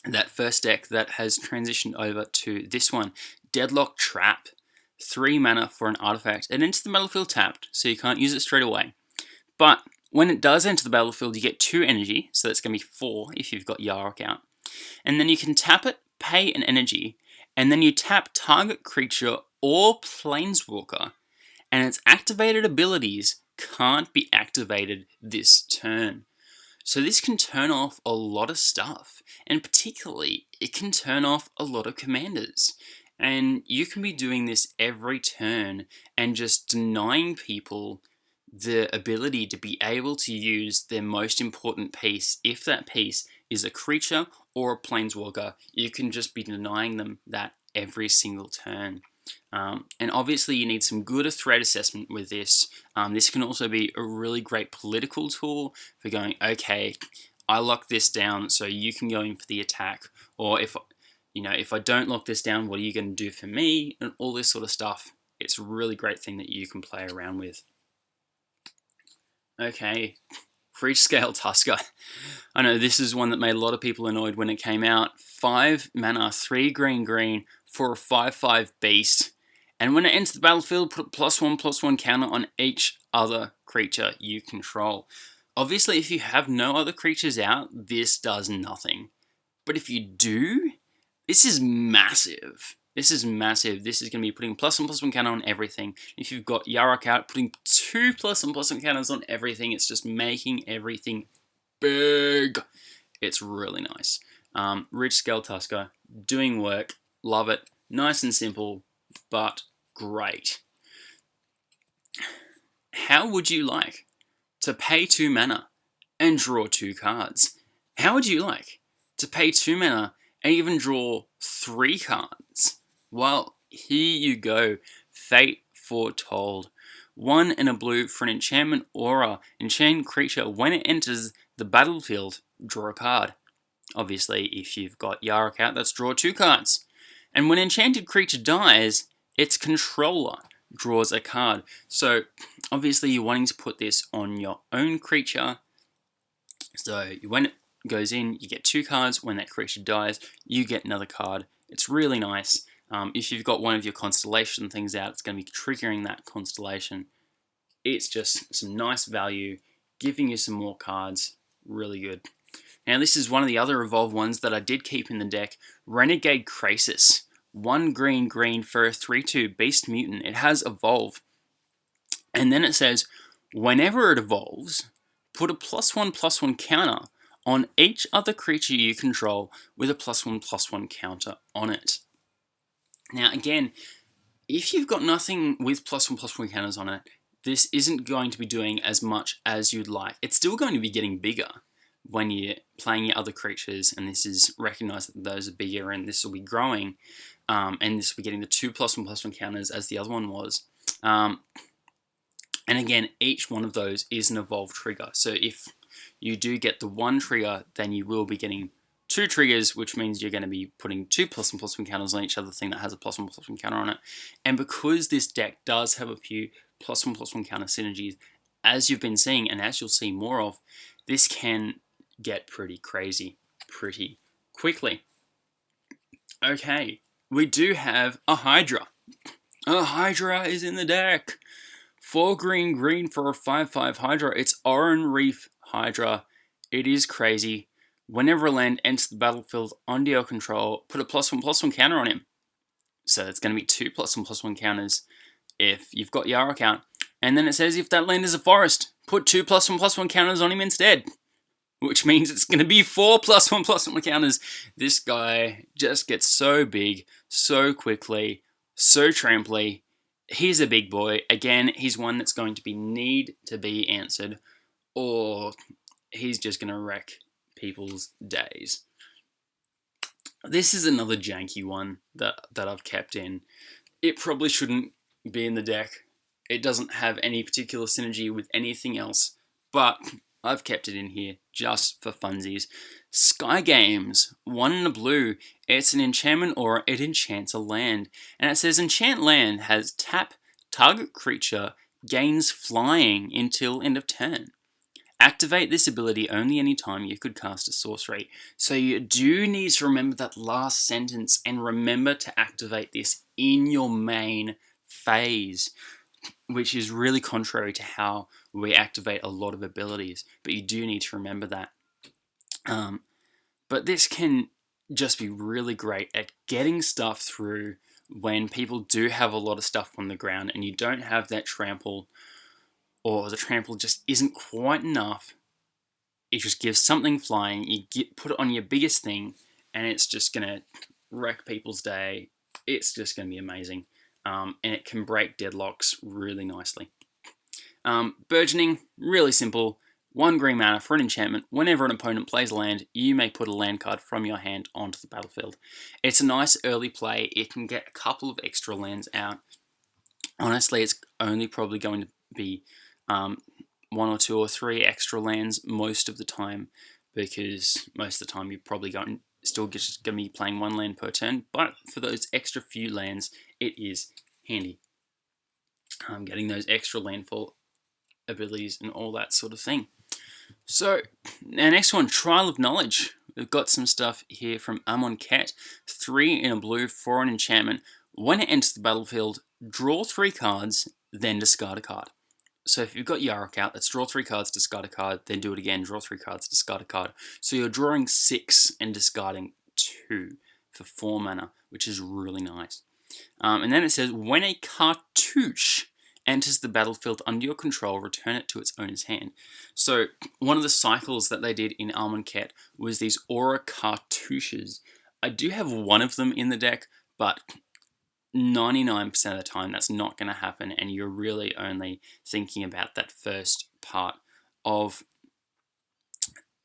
that first deck that has transitioned over to this one. Deadlock Trap. Three mana for an artifact. It enters the battlefield tapped, so you can't use it straight away. But when it does enter the battlefield, you get two energy, so that's going to be four if you've got Yarok out. And then you can tap it, pay an energy, and then you tap target creature or planeswalker, and its activated abilities can't be activated this turn. So this can turn off a lot of stuff, and particularly, it can turn off a lot of commanders. And you can be doing this every turn and just denying people the ability to be able to use their most important piece. If that piece is a creature or a planeswalker, you can just be denying them that every single turn. Um, and obviously you need some good threat assessment with this. Um, this can also be a really great political tool for going, okay, I lock this down so you can go in for the attack. Or if, you know, if I don't lock this down, what are you going to do for me? And all this sort of stuff. It's a really great thing that you can play around with. Okay, Ridgescale Tusker. I know this is one that made a lot of people annoyed when it came out. 5 mana, 3 green green for a 5-5 beast. And when it enters the battlefield, put plus 1 plus 1 counter on each other creature you control. Obviously, if you have no other creatures out, this does nothing. But if you do, this is massive. This is massive. This is going to be putting plus one plus one counter on everything. If you've got Yarok out, putting two plus one plus one counters on everything. It's just making everything big. It's really nice. Um, Ridgescale Tusker, doing work, love it. Nice and simple, but great. How would you like to pay two mana and draw two cards? How would you like to pay two mana and even draw three cards? Well, here you go. Fate foretold. One in a blue for an enchantment aura. Enchant creature, when it enters the battlefield, draw a card. Obviously, if you've got Yarok out, that's draw two cards. And when enchanted creature dies, its controller draws a card. So, obviously, you're wanting to put this on your own creature. So, when it goes in, you get two cards. When that creature dies, you get another card. It's really nice. Um, if you've got one of your constellation things out, it's going to be triggering that constellation. It's just some nice value, giving you some more cards. Really good. Now this is one of the other evolved ones that I did keep in the deck. Renegade Krasis. One green green for a 3-2 Beast Mutant. It has Evolve. And then it says, whenever it evolves, put a plus one plus one counter on each other creature you control with a plus one plus one counter on it. Now again, if you've got nothing with plus one plus one counters on it, this isn't going to be doing as much as you'd like. It's still going to be getting bigger when you're playing your other creatures, and this is recognized that those are bigger and this will be growing, um, and this will be getting the two plus one plus one counters as the other one was. Um, and again, each one of those is an evolved trigger. So if you do get the one trigger, then you will be getting two triggers, which means you're going to be putting two plus one plus one counters on each other thing that has a plus one plus one counter on it. And because this deck does have a few plus one plus one counter synergies, as you've been seeing and as you'll see more of, this can get pretty crazy pretty quickly. Okay, we do have a Hydra. A Hydra is in the deck. Four green green for a 5-5 Hydra. It's Oran-Rief Hydra. It is crazy. Whenever a land enters the battlefield under your control, put a plus one plus one counter on him. So it's going to be two plus one plus one counters if you've got Yarok out. And then it says if that land is a forest, put two plus one plus one counters on him instead. Which means it's going to be four plus one plus one counters. This guy just gets so big, so quickly, so tramply. He's a big boy. Again, he's one that's going to be need to be answered. Or he's just going to wreck people's days. This is another janky one that, that I've kept in. It probably shouldn't be in the deck. It doesn't have any particular synergy with anything else, but I've kept it in here just for funsies. Skygames, one in a blue. It's an enchantment aura, it enchants a land. And it says enchant land has tap, target creature, gains flying until end of turn. Activate this ability only anytime you could cast a sorcery. So you do need to remember that last sentence and remember to activate this in your main phase, which is really contrary to how we activate a lot of abilities, but you do need to remember that. Um, but this can just be really great at getting stuff through when people do have a lot of stuff on the ground and you don't have that trample or the trample just isn't quite enough. It just gives something flying, you get put it on your biggest thing, and it's just gonna wreck people's day. It's just gonna be amazing um, and it can break deadlocks really nicely. Um, burgeoning, really simple. One green mana for an enchantment. Whenever an opponent plays a land, you may put a land card from your hand onto the battlefield. It's a nice early play. It can get a couple of extra lands out. Honestly, it's only probably going to be um, one or two or three extra lands most of the time because most of the time you're probably going still just going to be playing one land per turn, but for those extra few lands, it is handy. Um, getting those extra landfall abilities and all that sort of thing. So, our next one, Trial of Knowledge. We've got some stuff here from Amonkhet. Three in a blue for an enchantment. When it enters the battlefield, draw three cards, then discard a card. So if you've got Yarok out, let's draw three cards, discard a card, then do it again, draw three cards, discard a card. So you're drawing six and discarding two for four mana, which is really nice. Um, and then it says, when a cartouche enters the battlefield under your control, return it to its owner's hand. So one of the cycles that they did in Amonkhet was these Aura cartouches. I do have one of them in the deck, but 99% of the time that's not going to happen and you're really only thinking about that first part of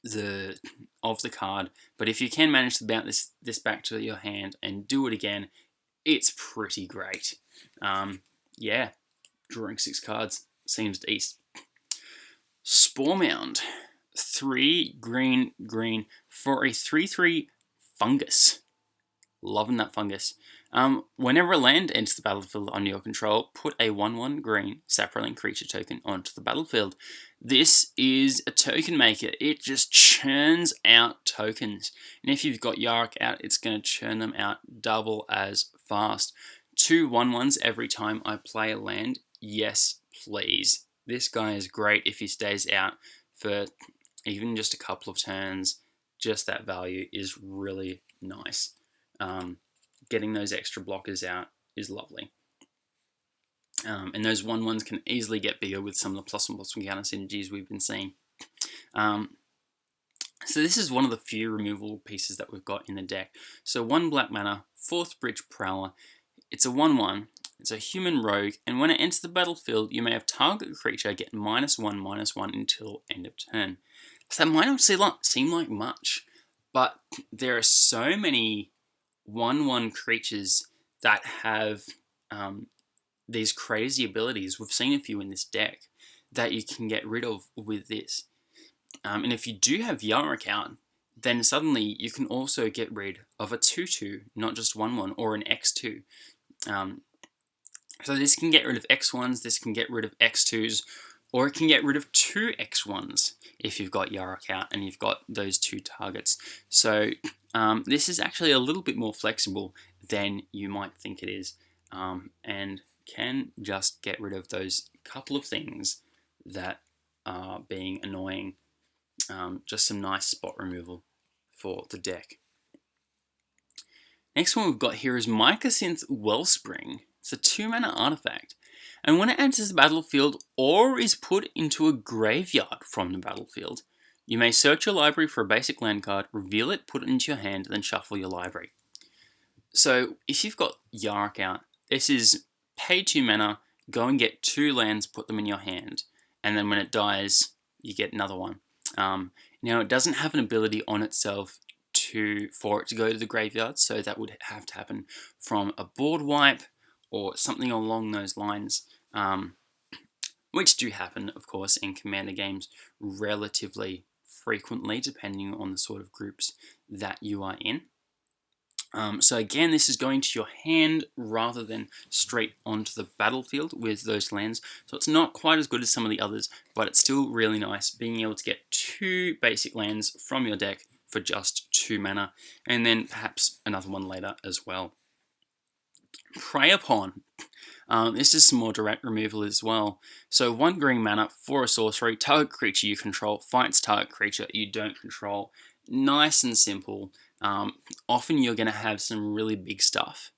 the of the card but if you can manage to bounce this this back to your hand and do it again it's pretty great um, yeah drawing six cards seems decent Sporemound three green green for a 3-3 fungus loving that fungus um, whenever a land enters the battlefield under your control, put a 1-1 green Saproling creature token onto the battlefield. This is a token maker. It just churns out tokens. And if you've got Yarok out, it's going to churn them out double as fast. Two 1-1s every time I play a land. Yes, please. This guy is great if he stays out for even just a couple of turns. Just that value is really nice. Um, getting those extra blockers out is lovely. Um, and those one ones can easily get bigger with some of the plus and plus one counter synergies we've been seeing. Um, so this is one of the few removable pieces that we've got in the deck. So one black mana, fourth bridge prowler. It's a 1-1. It's a human rogue, and when it enters the battlefield, you may have target creature get minus one, minus one until end of turn. So that might not seem like much, but there are so many 1-1 creatures that have um, these crazy abilities. We've seen a few in this deck that you can get rid of with this. Um, and if you do have Yarok out, then suddenly you can also get rid of a 2-2, not just 1-1, or an X2. Um, so this can get rid of X1s, this can get rid of X2s, or it can get rid of two X1s if you've got Yarok out and you've got those two targets. So um, this is actually a little bit more flexible than you might think it is um, and can just get rid of those couple of things that are being annoying. Um, just some nice spot removal for the deck. Next one we've got here is Mycosynth Wellspring. It's a 2 mana artifact, and when it enters the battlefield or is put into a graveyard from the battlefield, you may search your library for a basic land card, reveal it, put it into your hand, then shuffle your library. So if you've got Yarok out, this is pay 2 mana, go and get two lands, put them in your hand, and then when it dies, you get another one. Um, now it doesn't have an ability on itself to for it to go to the graveyard, so that would have to happen from a board wipe or something along those lines, um, which do happen, of course, in Commander games relatively frequently, depending on the sort of groups that you are in. Um, so again, this is going to your hand rather than straight onto the battlefield with those lands. So it's not quite as good as some of the others, but it's still really nice being able to get two basic lands from your deck for just two mana, and then perhaps another one later as well. Prey Upon. Um, this is some more direct removal as well. So one green mana for a sorcery, target creature you control fights target creature you don't control. Nice and simple. Um, often you're going to have some really big stuff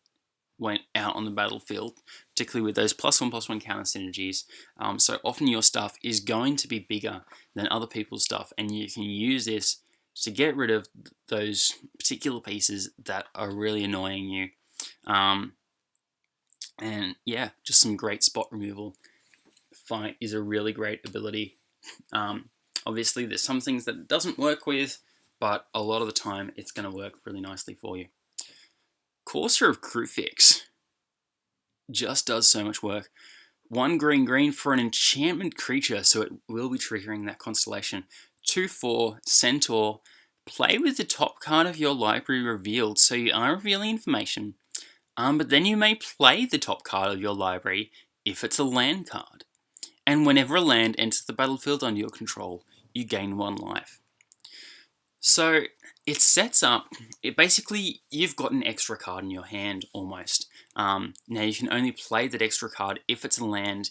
when out on the battlefield, particularly with those plus one plus one counter synergies. Um, so often your stuff is going to be bigger than other people's stuff, and you can use this to get rid of those particular pieces that are really annoying you. Um, and yeah, just some great spot removal. Fight is a really great ability. Um, obviously, there's some things that it doesn't work with, but a lot of the time it's going to work really nicely for you. Courser of Kruphix just does so much work. One green green for an enchantment creature, so it will be triggering that constellation. 2-4, Centaur. Play with the top card of your library revealed, so you are revealing information um, but then you may play the top card of your library if it's a land card. And whenever a land enters the battlefield under your control, you gain one life. So it sets up, it basically, you've got an extra card in your hand almost. Um, now you can only play that extra card if it's a land,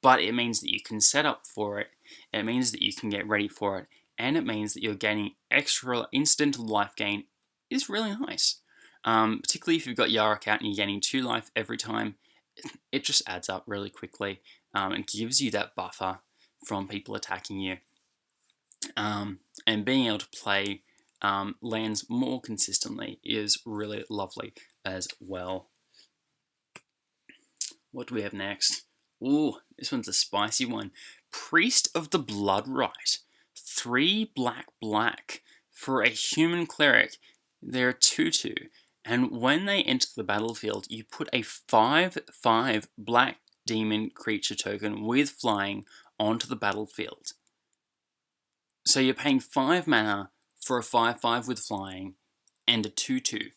but it means that you can set up for it, it means that you can get ready for it, and it means that you're gaining extra instant life gain is really nice. Um, particularly if you've got Yarok out and you're getting 2 life every time, it just adds up really quickly um, and gives you that buffer from people attacking you. Um, and being able to play um, lands more consistently is really lovely as well. What do we have next? Ooh, this one's a spicy one. Priest of the Bloodrite. Three black black for a human cleric. They're 2-2. And when they enter the battlefield, you put a 5-5 black demon creature token with flying onto the battlefield. So you're paying 5 mana for a 5-5 with flying and a 2-2.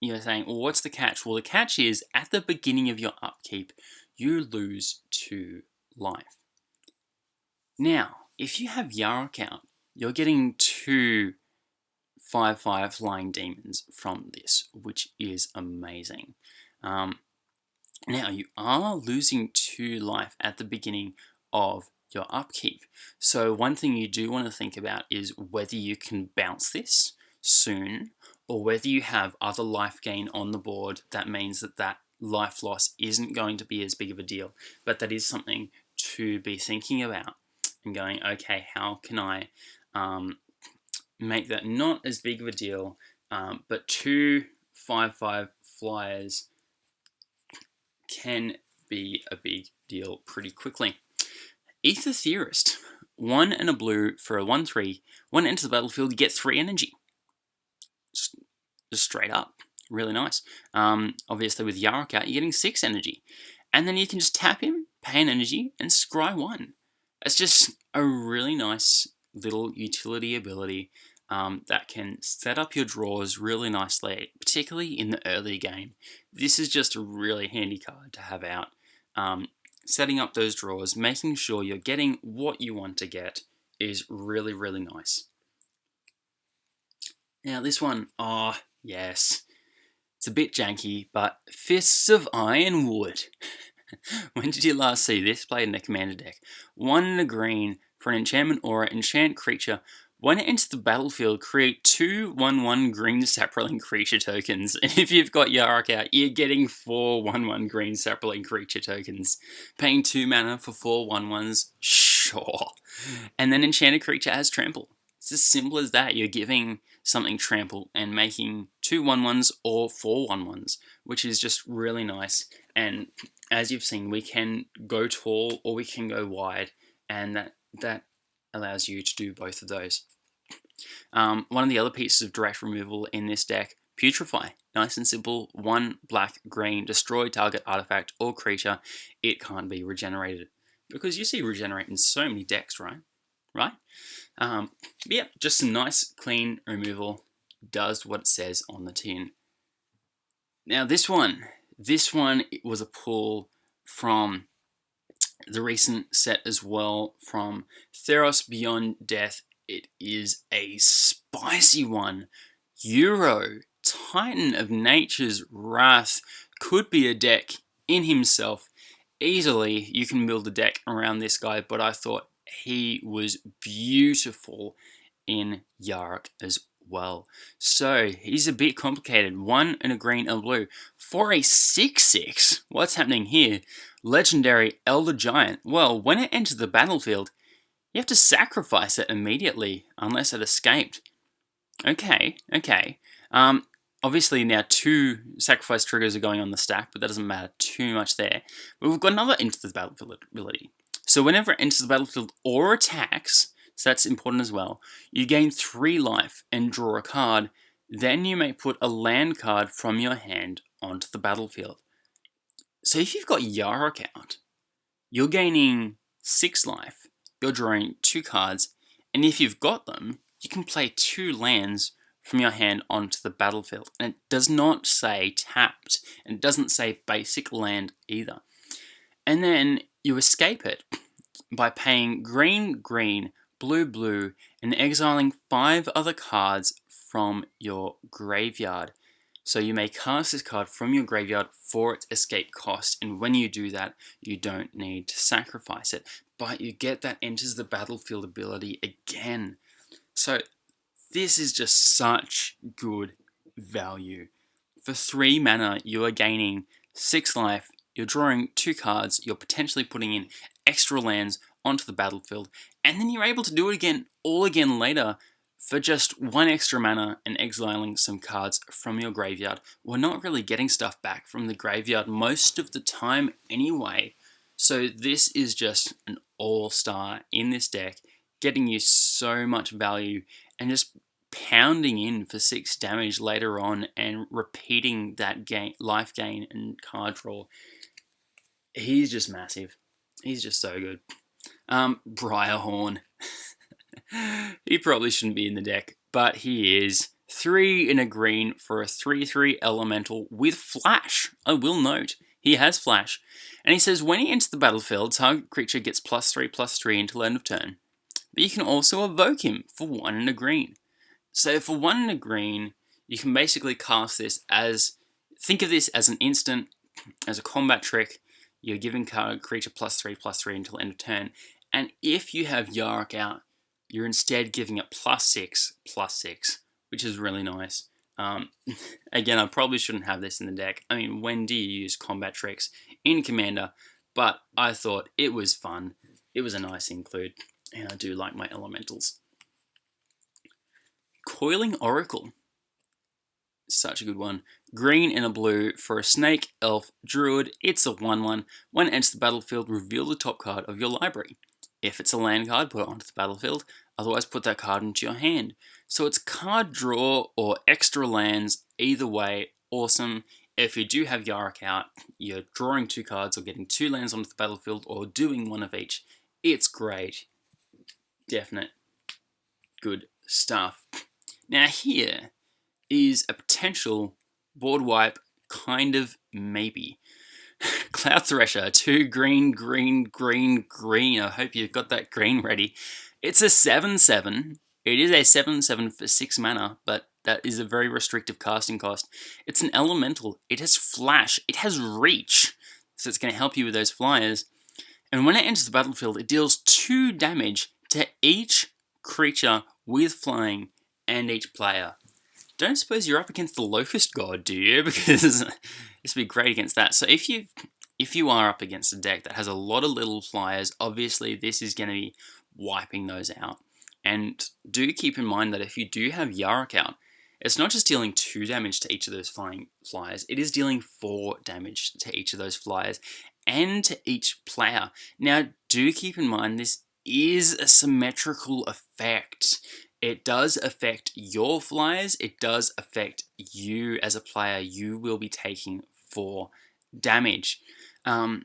You're saying, well, what's the catch? Well, the catch is, at the beginning of your upkeep, you lose 2 life. Now, if you have Yarok out, you're getting 2 5-5 Flying Demons from this, which is amazing. Um, now, you are losing 2 life at the beginning of your upkeep. So one thing you do want to think about is whether you can bounce this soon or whether you have other life gain on the board that means that that life loss isn't going to be as big of a deal. But that is something to be thinking about. and going, okay, how can I um, make that not as big of a deal, um, but two 5-5 flyers can be a big deal pretty quickly. Aether Theorist, one and a blue for a 1-3, when enters the battlefield you get 3 energy. Just, just straight up, really nice. Um, obviously with Yarok out, you're getting 6 energy. And then you can just tap him, pay an energy, and scry 1. It's just a really nice little utility ability um, that can set up your draws really nicely, particularly in the early game. This is just a really handy card to have out. Um, setting up those draws, making sure you're getting what you want to get is really, really nice. Now this one, oh yes, it's a bit janky, but Fists of Ironwood. when did you last see this played in a commander deck? One in a green for an enchantment aura, enchant creature. When it enters the battlefield, create two 1-1 green Saproling creature tokens. And if you've got Yarok out, you're getting four 1-1 green Saproling creature tokens. Paying 2 mana for four 1-1s? Sure. And then enchanted creature has trample. It's as simple as that. You're giving something trample and making two 1-1s or four 1-1s, which is just really nice. And as you've seen, we can go tall or we can go wide. And that, that allows you to do both of those. Um, one of the other pieces of direct removal in this deck, Putrefy. Nice and simple, one black, green, destroy target artifact or creature, it can't be regenerated. Because you see regenerate in so many decks, right? Right? Um, yeah, just some nice, clean removal. Does what it says on the tin. Now this one, this one was a pull from the recent set as well from Theros Beyond Death. It is a spicy one. Uro, Titan of Nature's Wrath, could be a deck in himself. Easily, you can build a deck around this guy, but I thought he was beautiful in Yarok as well. So he's a bit complicated. One and a green and blue. For a 6-6, what's happening here? Legendary Elder Giant. Well, when it enters the battlefield, you have to sacrifice it immediately, unless it escaped. Okay, okay. Um, obviously now two sacrifice triggers are going on the stack, but that doesn't matter too much there. But we've got another enter the battlefield ability. So whenever it enters the battlefield or attacks, so that's important as well, you gain 3 life and draw a card, then you may put a land card from your hand onto the battlefield. So if you've got Yarok out, you're gaining 6 life, you're drawing 2 cards, and if you've got them, you can play 2 lands from your hand onto the battlefield. And it does not say tapped, and it doesn't say basic land either. And then you escape it by paying green, green, blue, blue, and exiling five other cards from your graveyard. So you may cast this card from your graveyard for its escape cost, and when you do that, you don't need to sacrifice it. But you get that enters the battlefield ability again. So this is just such good value. For 3 mana, you are gaining 6 life, you're drawing 2 cards, you're potentially putting in extra lands onto the battlefield, and then you're able to do it again, all again later, for just one extra mana and exiling some cards from your graveyard. We're not really getting stuff back from the graveyard most of the time anyway. So this is just an all-star in this deck, getting you so much value and just pounding in for 6 damage later on and repeating that gain, life gain and card draw. He's just massive. He's just so good. Um, Briarhorn. he probably shouldn't be in the deck, but he is. Three in a green for a 3-3 elemental with flash. I will note, he has flash. And he says when he enters the battlefield, target creature gets plus 3 plus 3 until end of turn. But you can also evoke him for one in a green. So for one in a green, you can basically cast this as, think of this as an instant, as a combat trick. You're giving creature plus 3 plus 3 until end of turn. And if you have Yarok out, you're instead giving it plus 6 plus 6, which is really nice. Um, again, I probably shouldn't have this in the deck. I mean, when do you use combat tricks in Commander? But I thought it was fun. It was a nice include. and I do like my elementals. Coiling Oracle. Such a good one. Green and a blue for a snake, elf, druid. It's a 1-1. When it enters the battlefield, reveal the top card of your library. If it's a land card, put it onto the battlefield. Otherwise, put that card into your hand. So it's card draw or extra lands. Either way, awesome. If you do have Yarok out, you're drawing two cards or getting two lands onto the battlefield or doing one of each. It's great. Definite good stuff. Now here is a potential board wipe kind of maybe. Cloud Thresher, two green, green, green, green. I hope you've got that green ready. It's a 7-7. It is a 7-7 for 6 mana, but that is a very restrictive casting cost. It's an elemental. It has flash. It has reach. So it's going to help you with those flyers. And when it enters the battlefield, it deals 2 damage to each creature with flying and each player. Don't suppose you're up against the Locust God, do you? Because this would be great against that. So if you if you are up against a deck that has a lot of little flyers, obviously this is going to be wiping those out. And do keep in mind that if you do have Yarok out, it's not just dealing 2 damage to each of those flying flyers, it is dealing 4 damage to each of those flyers and to each player. Now, do keep in mind this is a symmetrical effect. It does affect your flyers, it does affect you as a player. You will be taking 4 damage. Um,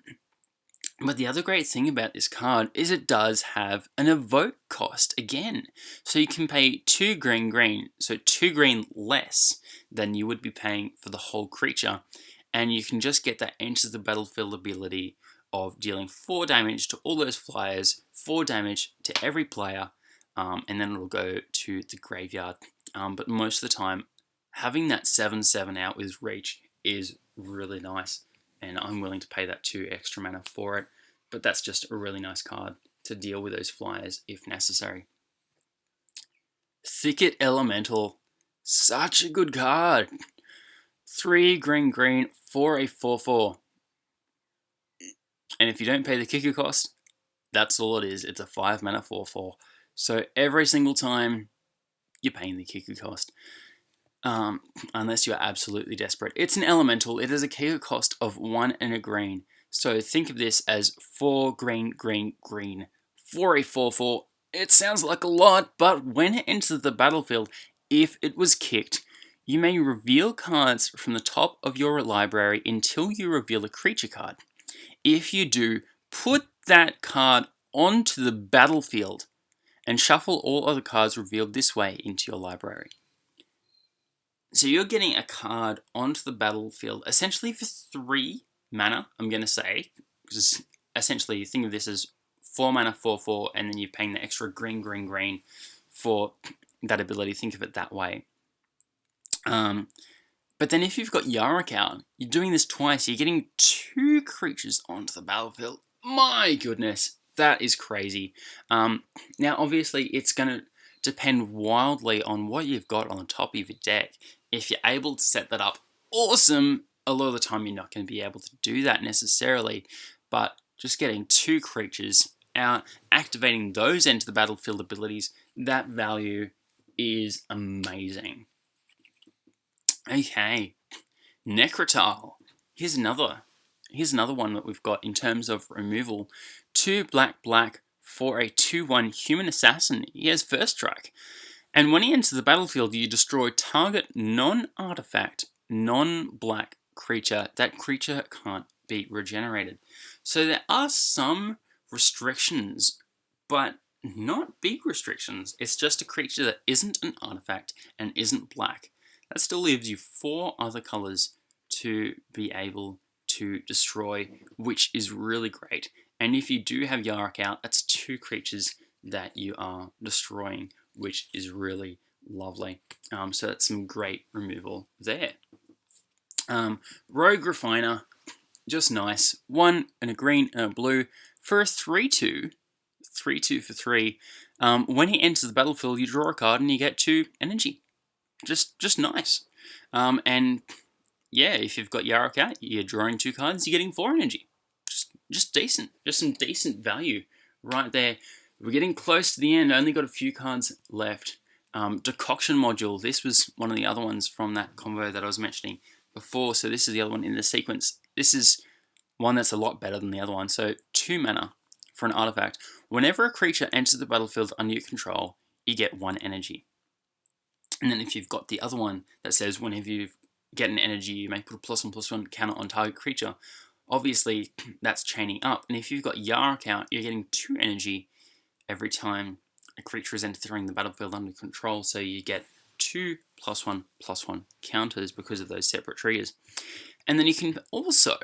but the other great thing about this card is it does have an evoke cost again. So you can pay 2 green green, so 2 green less than you would be paying for the whole creature. And you can just get that enters the battlefield ability of dealing 4 damage to all those flyers, 4 damage to every player, um, and then it'll go to the graveyard. Um, but most of the time, having that 7-7 out with reach is really nice and I'm willing to pay that 2 extra mana for it. But that's just a really nice card to deal with those flyers if necessary. Thicket Elemental, such a good card. 3 green green for a 4-4. And if you don't pay the kicker cost, that's all it is. It's a 5 mana 4-4. So every single time, you're paying the kicker cost um, unless you're absolutely desperate. It's an elemental. It has a kicker cost of one and a green. So think of this as four green, green, green. For a 4-4, it sounds like a lot, but when it enters the battlefield, if it was kicked, you may reveal cards from the top of your library until you reveal a creature card. If you do, put that card onto the battlefield and shuffle all other cards revealed this way into your library. So you're getting a card onto the battlefield essentially for three mana, I'm going to say. Because essentially, think of this as four mana, four, four, and then you're paying the extra green, green, green for that ability. Think of it that way. Um, but then if you've got Yarok out, you're doing this twice. You're getting two creatures onto the battlefield. My goodness, that is crazy. Um, now, obviously, it's going to depend wildly on what you've got on the top of your deck. If you're able to set that up, awesome. A lot of the time you're not going to be able to do that necessarily, but just getting two creatures out, activating those into the battlefield abilities, that value is amazing. Okay, Nekrataal. Here's another. Here's another one that we've got in terms of removal. Two black black for a 2-1 human assassin. He has first strike. And when he enters the battlefield, you destroy target non-artifact, non-black creature. That creature can't be regenerated. So there are some restrictions, but not big restrictions. It's just a creature that isn't an artifact and isn't black. That still leaves you four other colors to be able to destroy, which is really great. And if you do have Yarok out, that's two creatures that you are destroying which is really lovely. Um, so that's some great removal there. Um, Rogue Refiner, just nice. One and a green and a blue for a 3-2. 3-2 for 3. Um, when he enters the battlefield, you draw a card and you get 2 energy. Just just nice. Um, and yeah, if you've got Yarok out, you're drawing 2 cards, you're getting 4 energy. Just, just decent. Just some decent value right there We're getting close to the end. Only got a few cards left. Um, decoction module. This was one of the other ones from that combo that I was mentioning before. So this is the other one in the sequence. This is one that's a lot better than the other one. So two mana for an artifact. Whenever a creature enters the battlefield under your control, you get one energy. And then if you've got the other one that says whenever you get an energy, you may put a plus one plus one counter on target creature. Obviously, that's chaining up. And if you've got Yarok out, you're getting two energy every time a creature is entering the battlefield under control, so you get two plus one plus one counters because of those separate triggers. And then you can also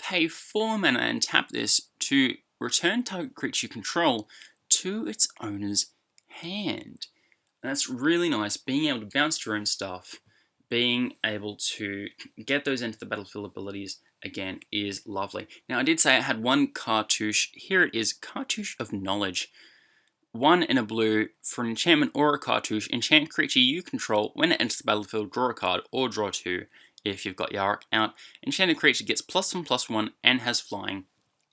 pay four mana and tap this to return target creature control to its owner's hand. And that's really nice, being able to bounce your own stuff, being able to get those into the battlefield abilities again is lovely. Now I did say I had one cartouche, here it is, Cartouche of Knowledge. One in a blue for an enchantment or a cartouche. Enchant creature you control. When it enters the battlefield, draw a card or draw two if you've got Yarok out. Enchanted creature gets plus one plus one and has flying.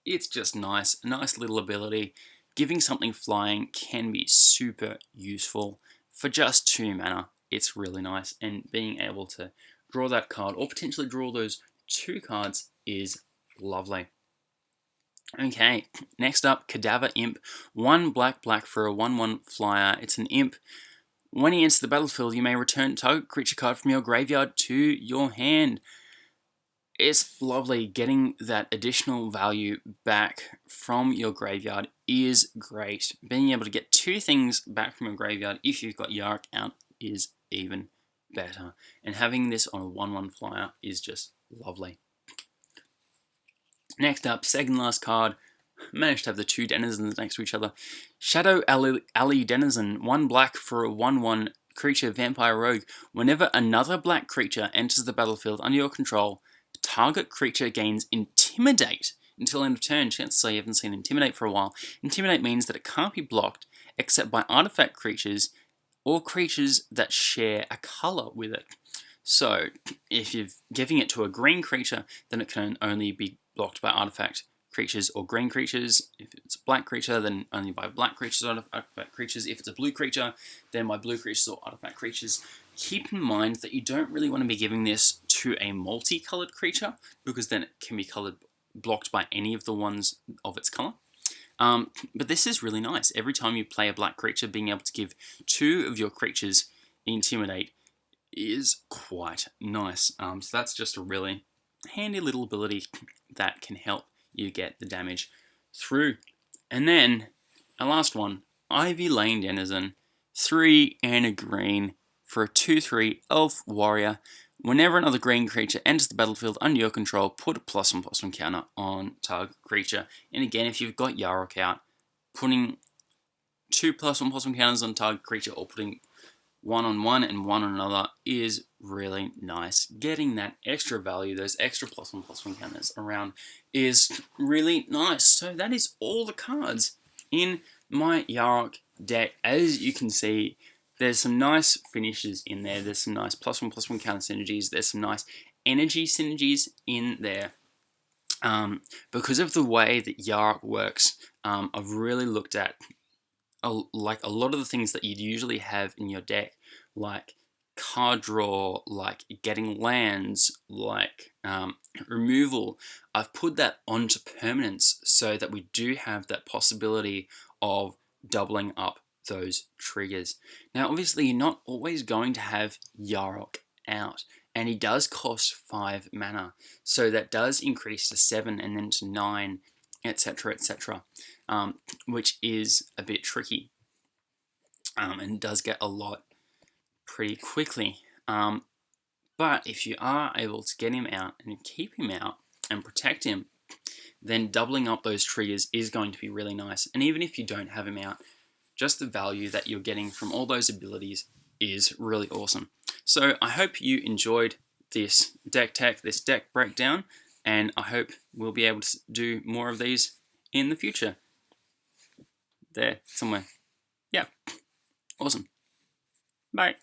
It's just nice. A nice little ability. Giving something flying can be super useful. For just two mana, it's really nice. And being able to draw that card or potentially draw those two cards is lovely. Okay, next up, Cadaver Imp. One black black for a 1-1 flyer. It's an imp. When he enters the battlefield, you may return target creature card from your graveyard to your hand. It's lovely. Getting that additional value back from your graveyard is great. Being able to get two things back from your graveyard if you've got Yarok out is even better. And having this on a 1-1 flyer is just lovely. Next up, second last card. Managed to have the two denizens next to each other. Shadow Alley, Denizen, one black for a 1-1 creature vampire rogue. Whenever another black creature enters the battlefield under your control, target creature gains Intimidate until end of turn. Chances are you haven't seen Intimidate for a while. Intimidate means that it can't be blocked except by artifact creatures or creatures that share a color with it. So, if you're giving it to a green creature, then it can only be blocked by artifact creatures or green creatures. If it's a black creature, then only by black creatures or artifact creatures. If it's a blue creature, then by blue creatures or artifact creatures. Keep in mind that you don't really want to be giving this to a multicolored creature because then it can be colored blocked by any of the ones of its color. Um, but this is really nice. Every time you play a black creature, being able to give two of your creatures Intimidate is quite nice. Um, so that's just a really handy little ability that can help you get the damage through. And then, a last one, Ivy Lane Denizen, 3 and a green for a 2-3 elf warrior. Whenever another green creature enters the battlefield under your control, put a plus one plus one counter on target creature. And again, if you've got Yarok out, putting two plus one plus one counters on target creature or putting one on one and one on another is really nice. Getting that extra value, those extra plus one plus one counters around is really nice. So that is all the cards in my Yarok deck. As you can see, there's some nice finishes in there. There's some nice plus one plus one counter synergies. There's some nice energy synergies in there. Um, because of the way that Yarok works, um, I've really looked at a, like a lot of the things that you'd usually have in your deck, like card draw, like getting lands, like um, removal, I've put that onto permanence so that we do have that possibility of doubling up those triggers. Now, obviously, you're not always going to have Yarok out, and he does cost 5 mana, so that does increase to 7 and then to 9, etc., etc um, which is a bit tricky um, and does get a lot pretty quickly. Um, but if you are able to get him out and keep him out and protect him, then doubling up those triggers is going to be really nice. And even if you don't have him out, just the value that you're getting from all those abilities is really awesome. So I hope you enjoyed this deck tech, this deck breakdown, and I hope we'll be able to do more of these in the future there somewhere. Yeah. Awesome. Bye.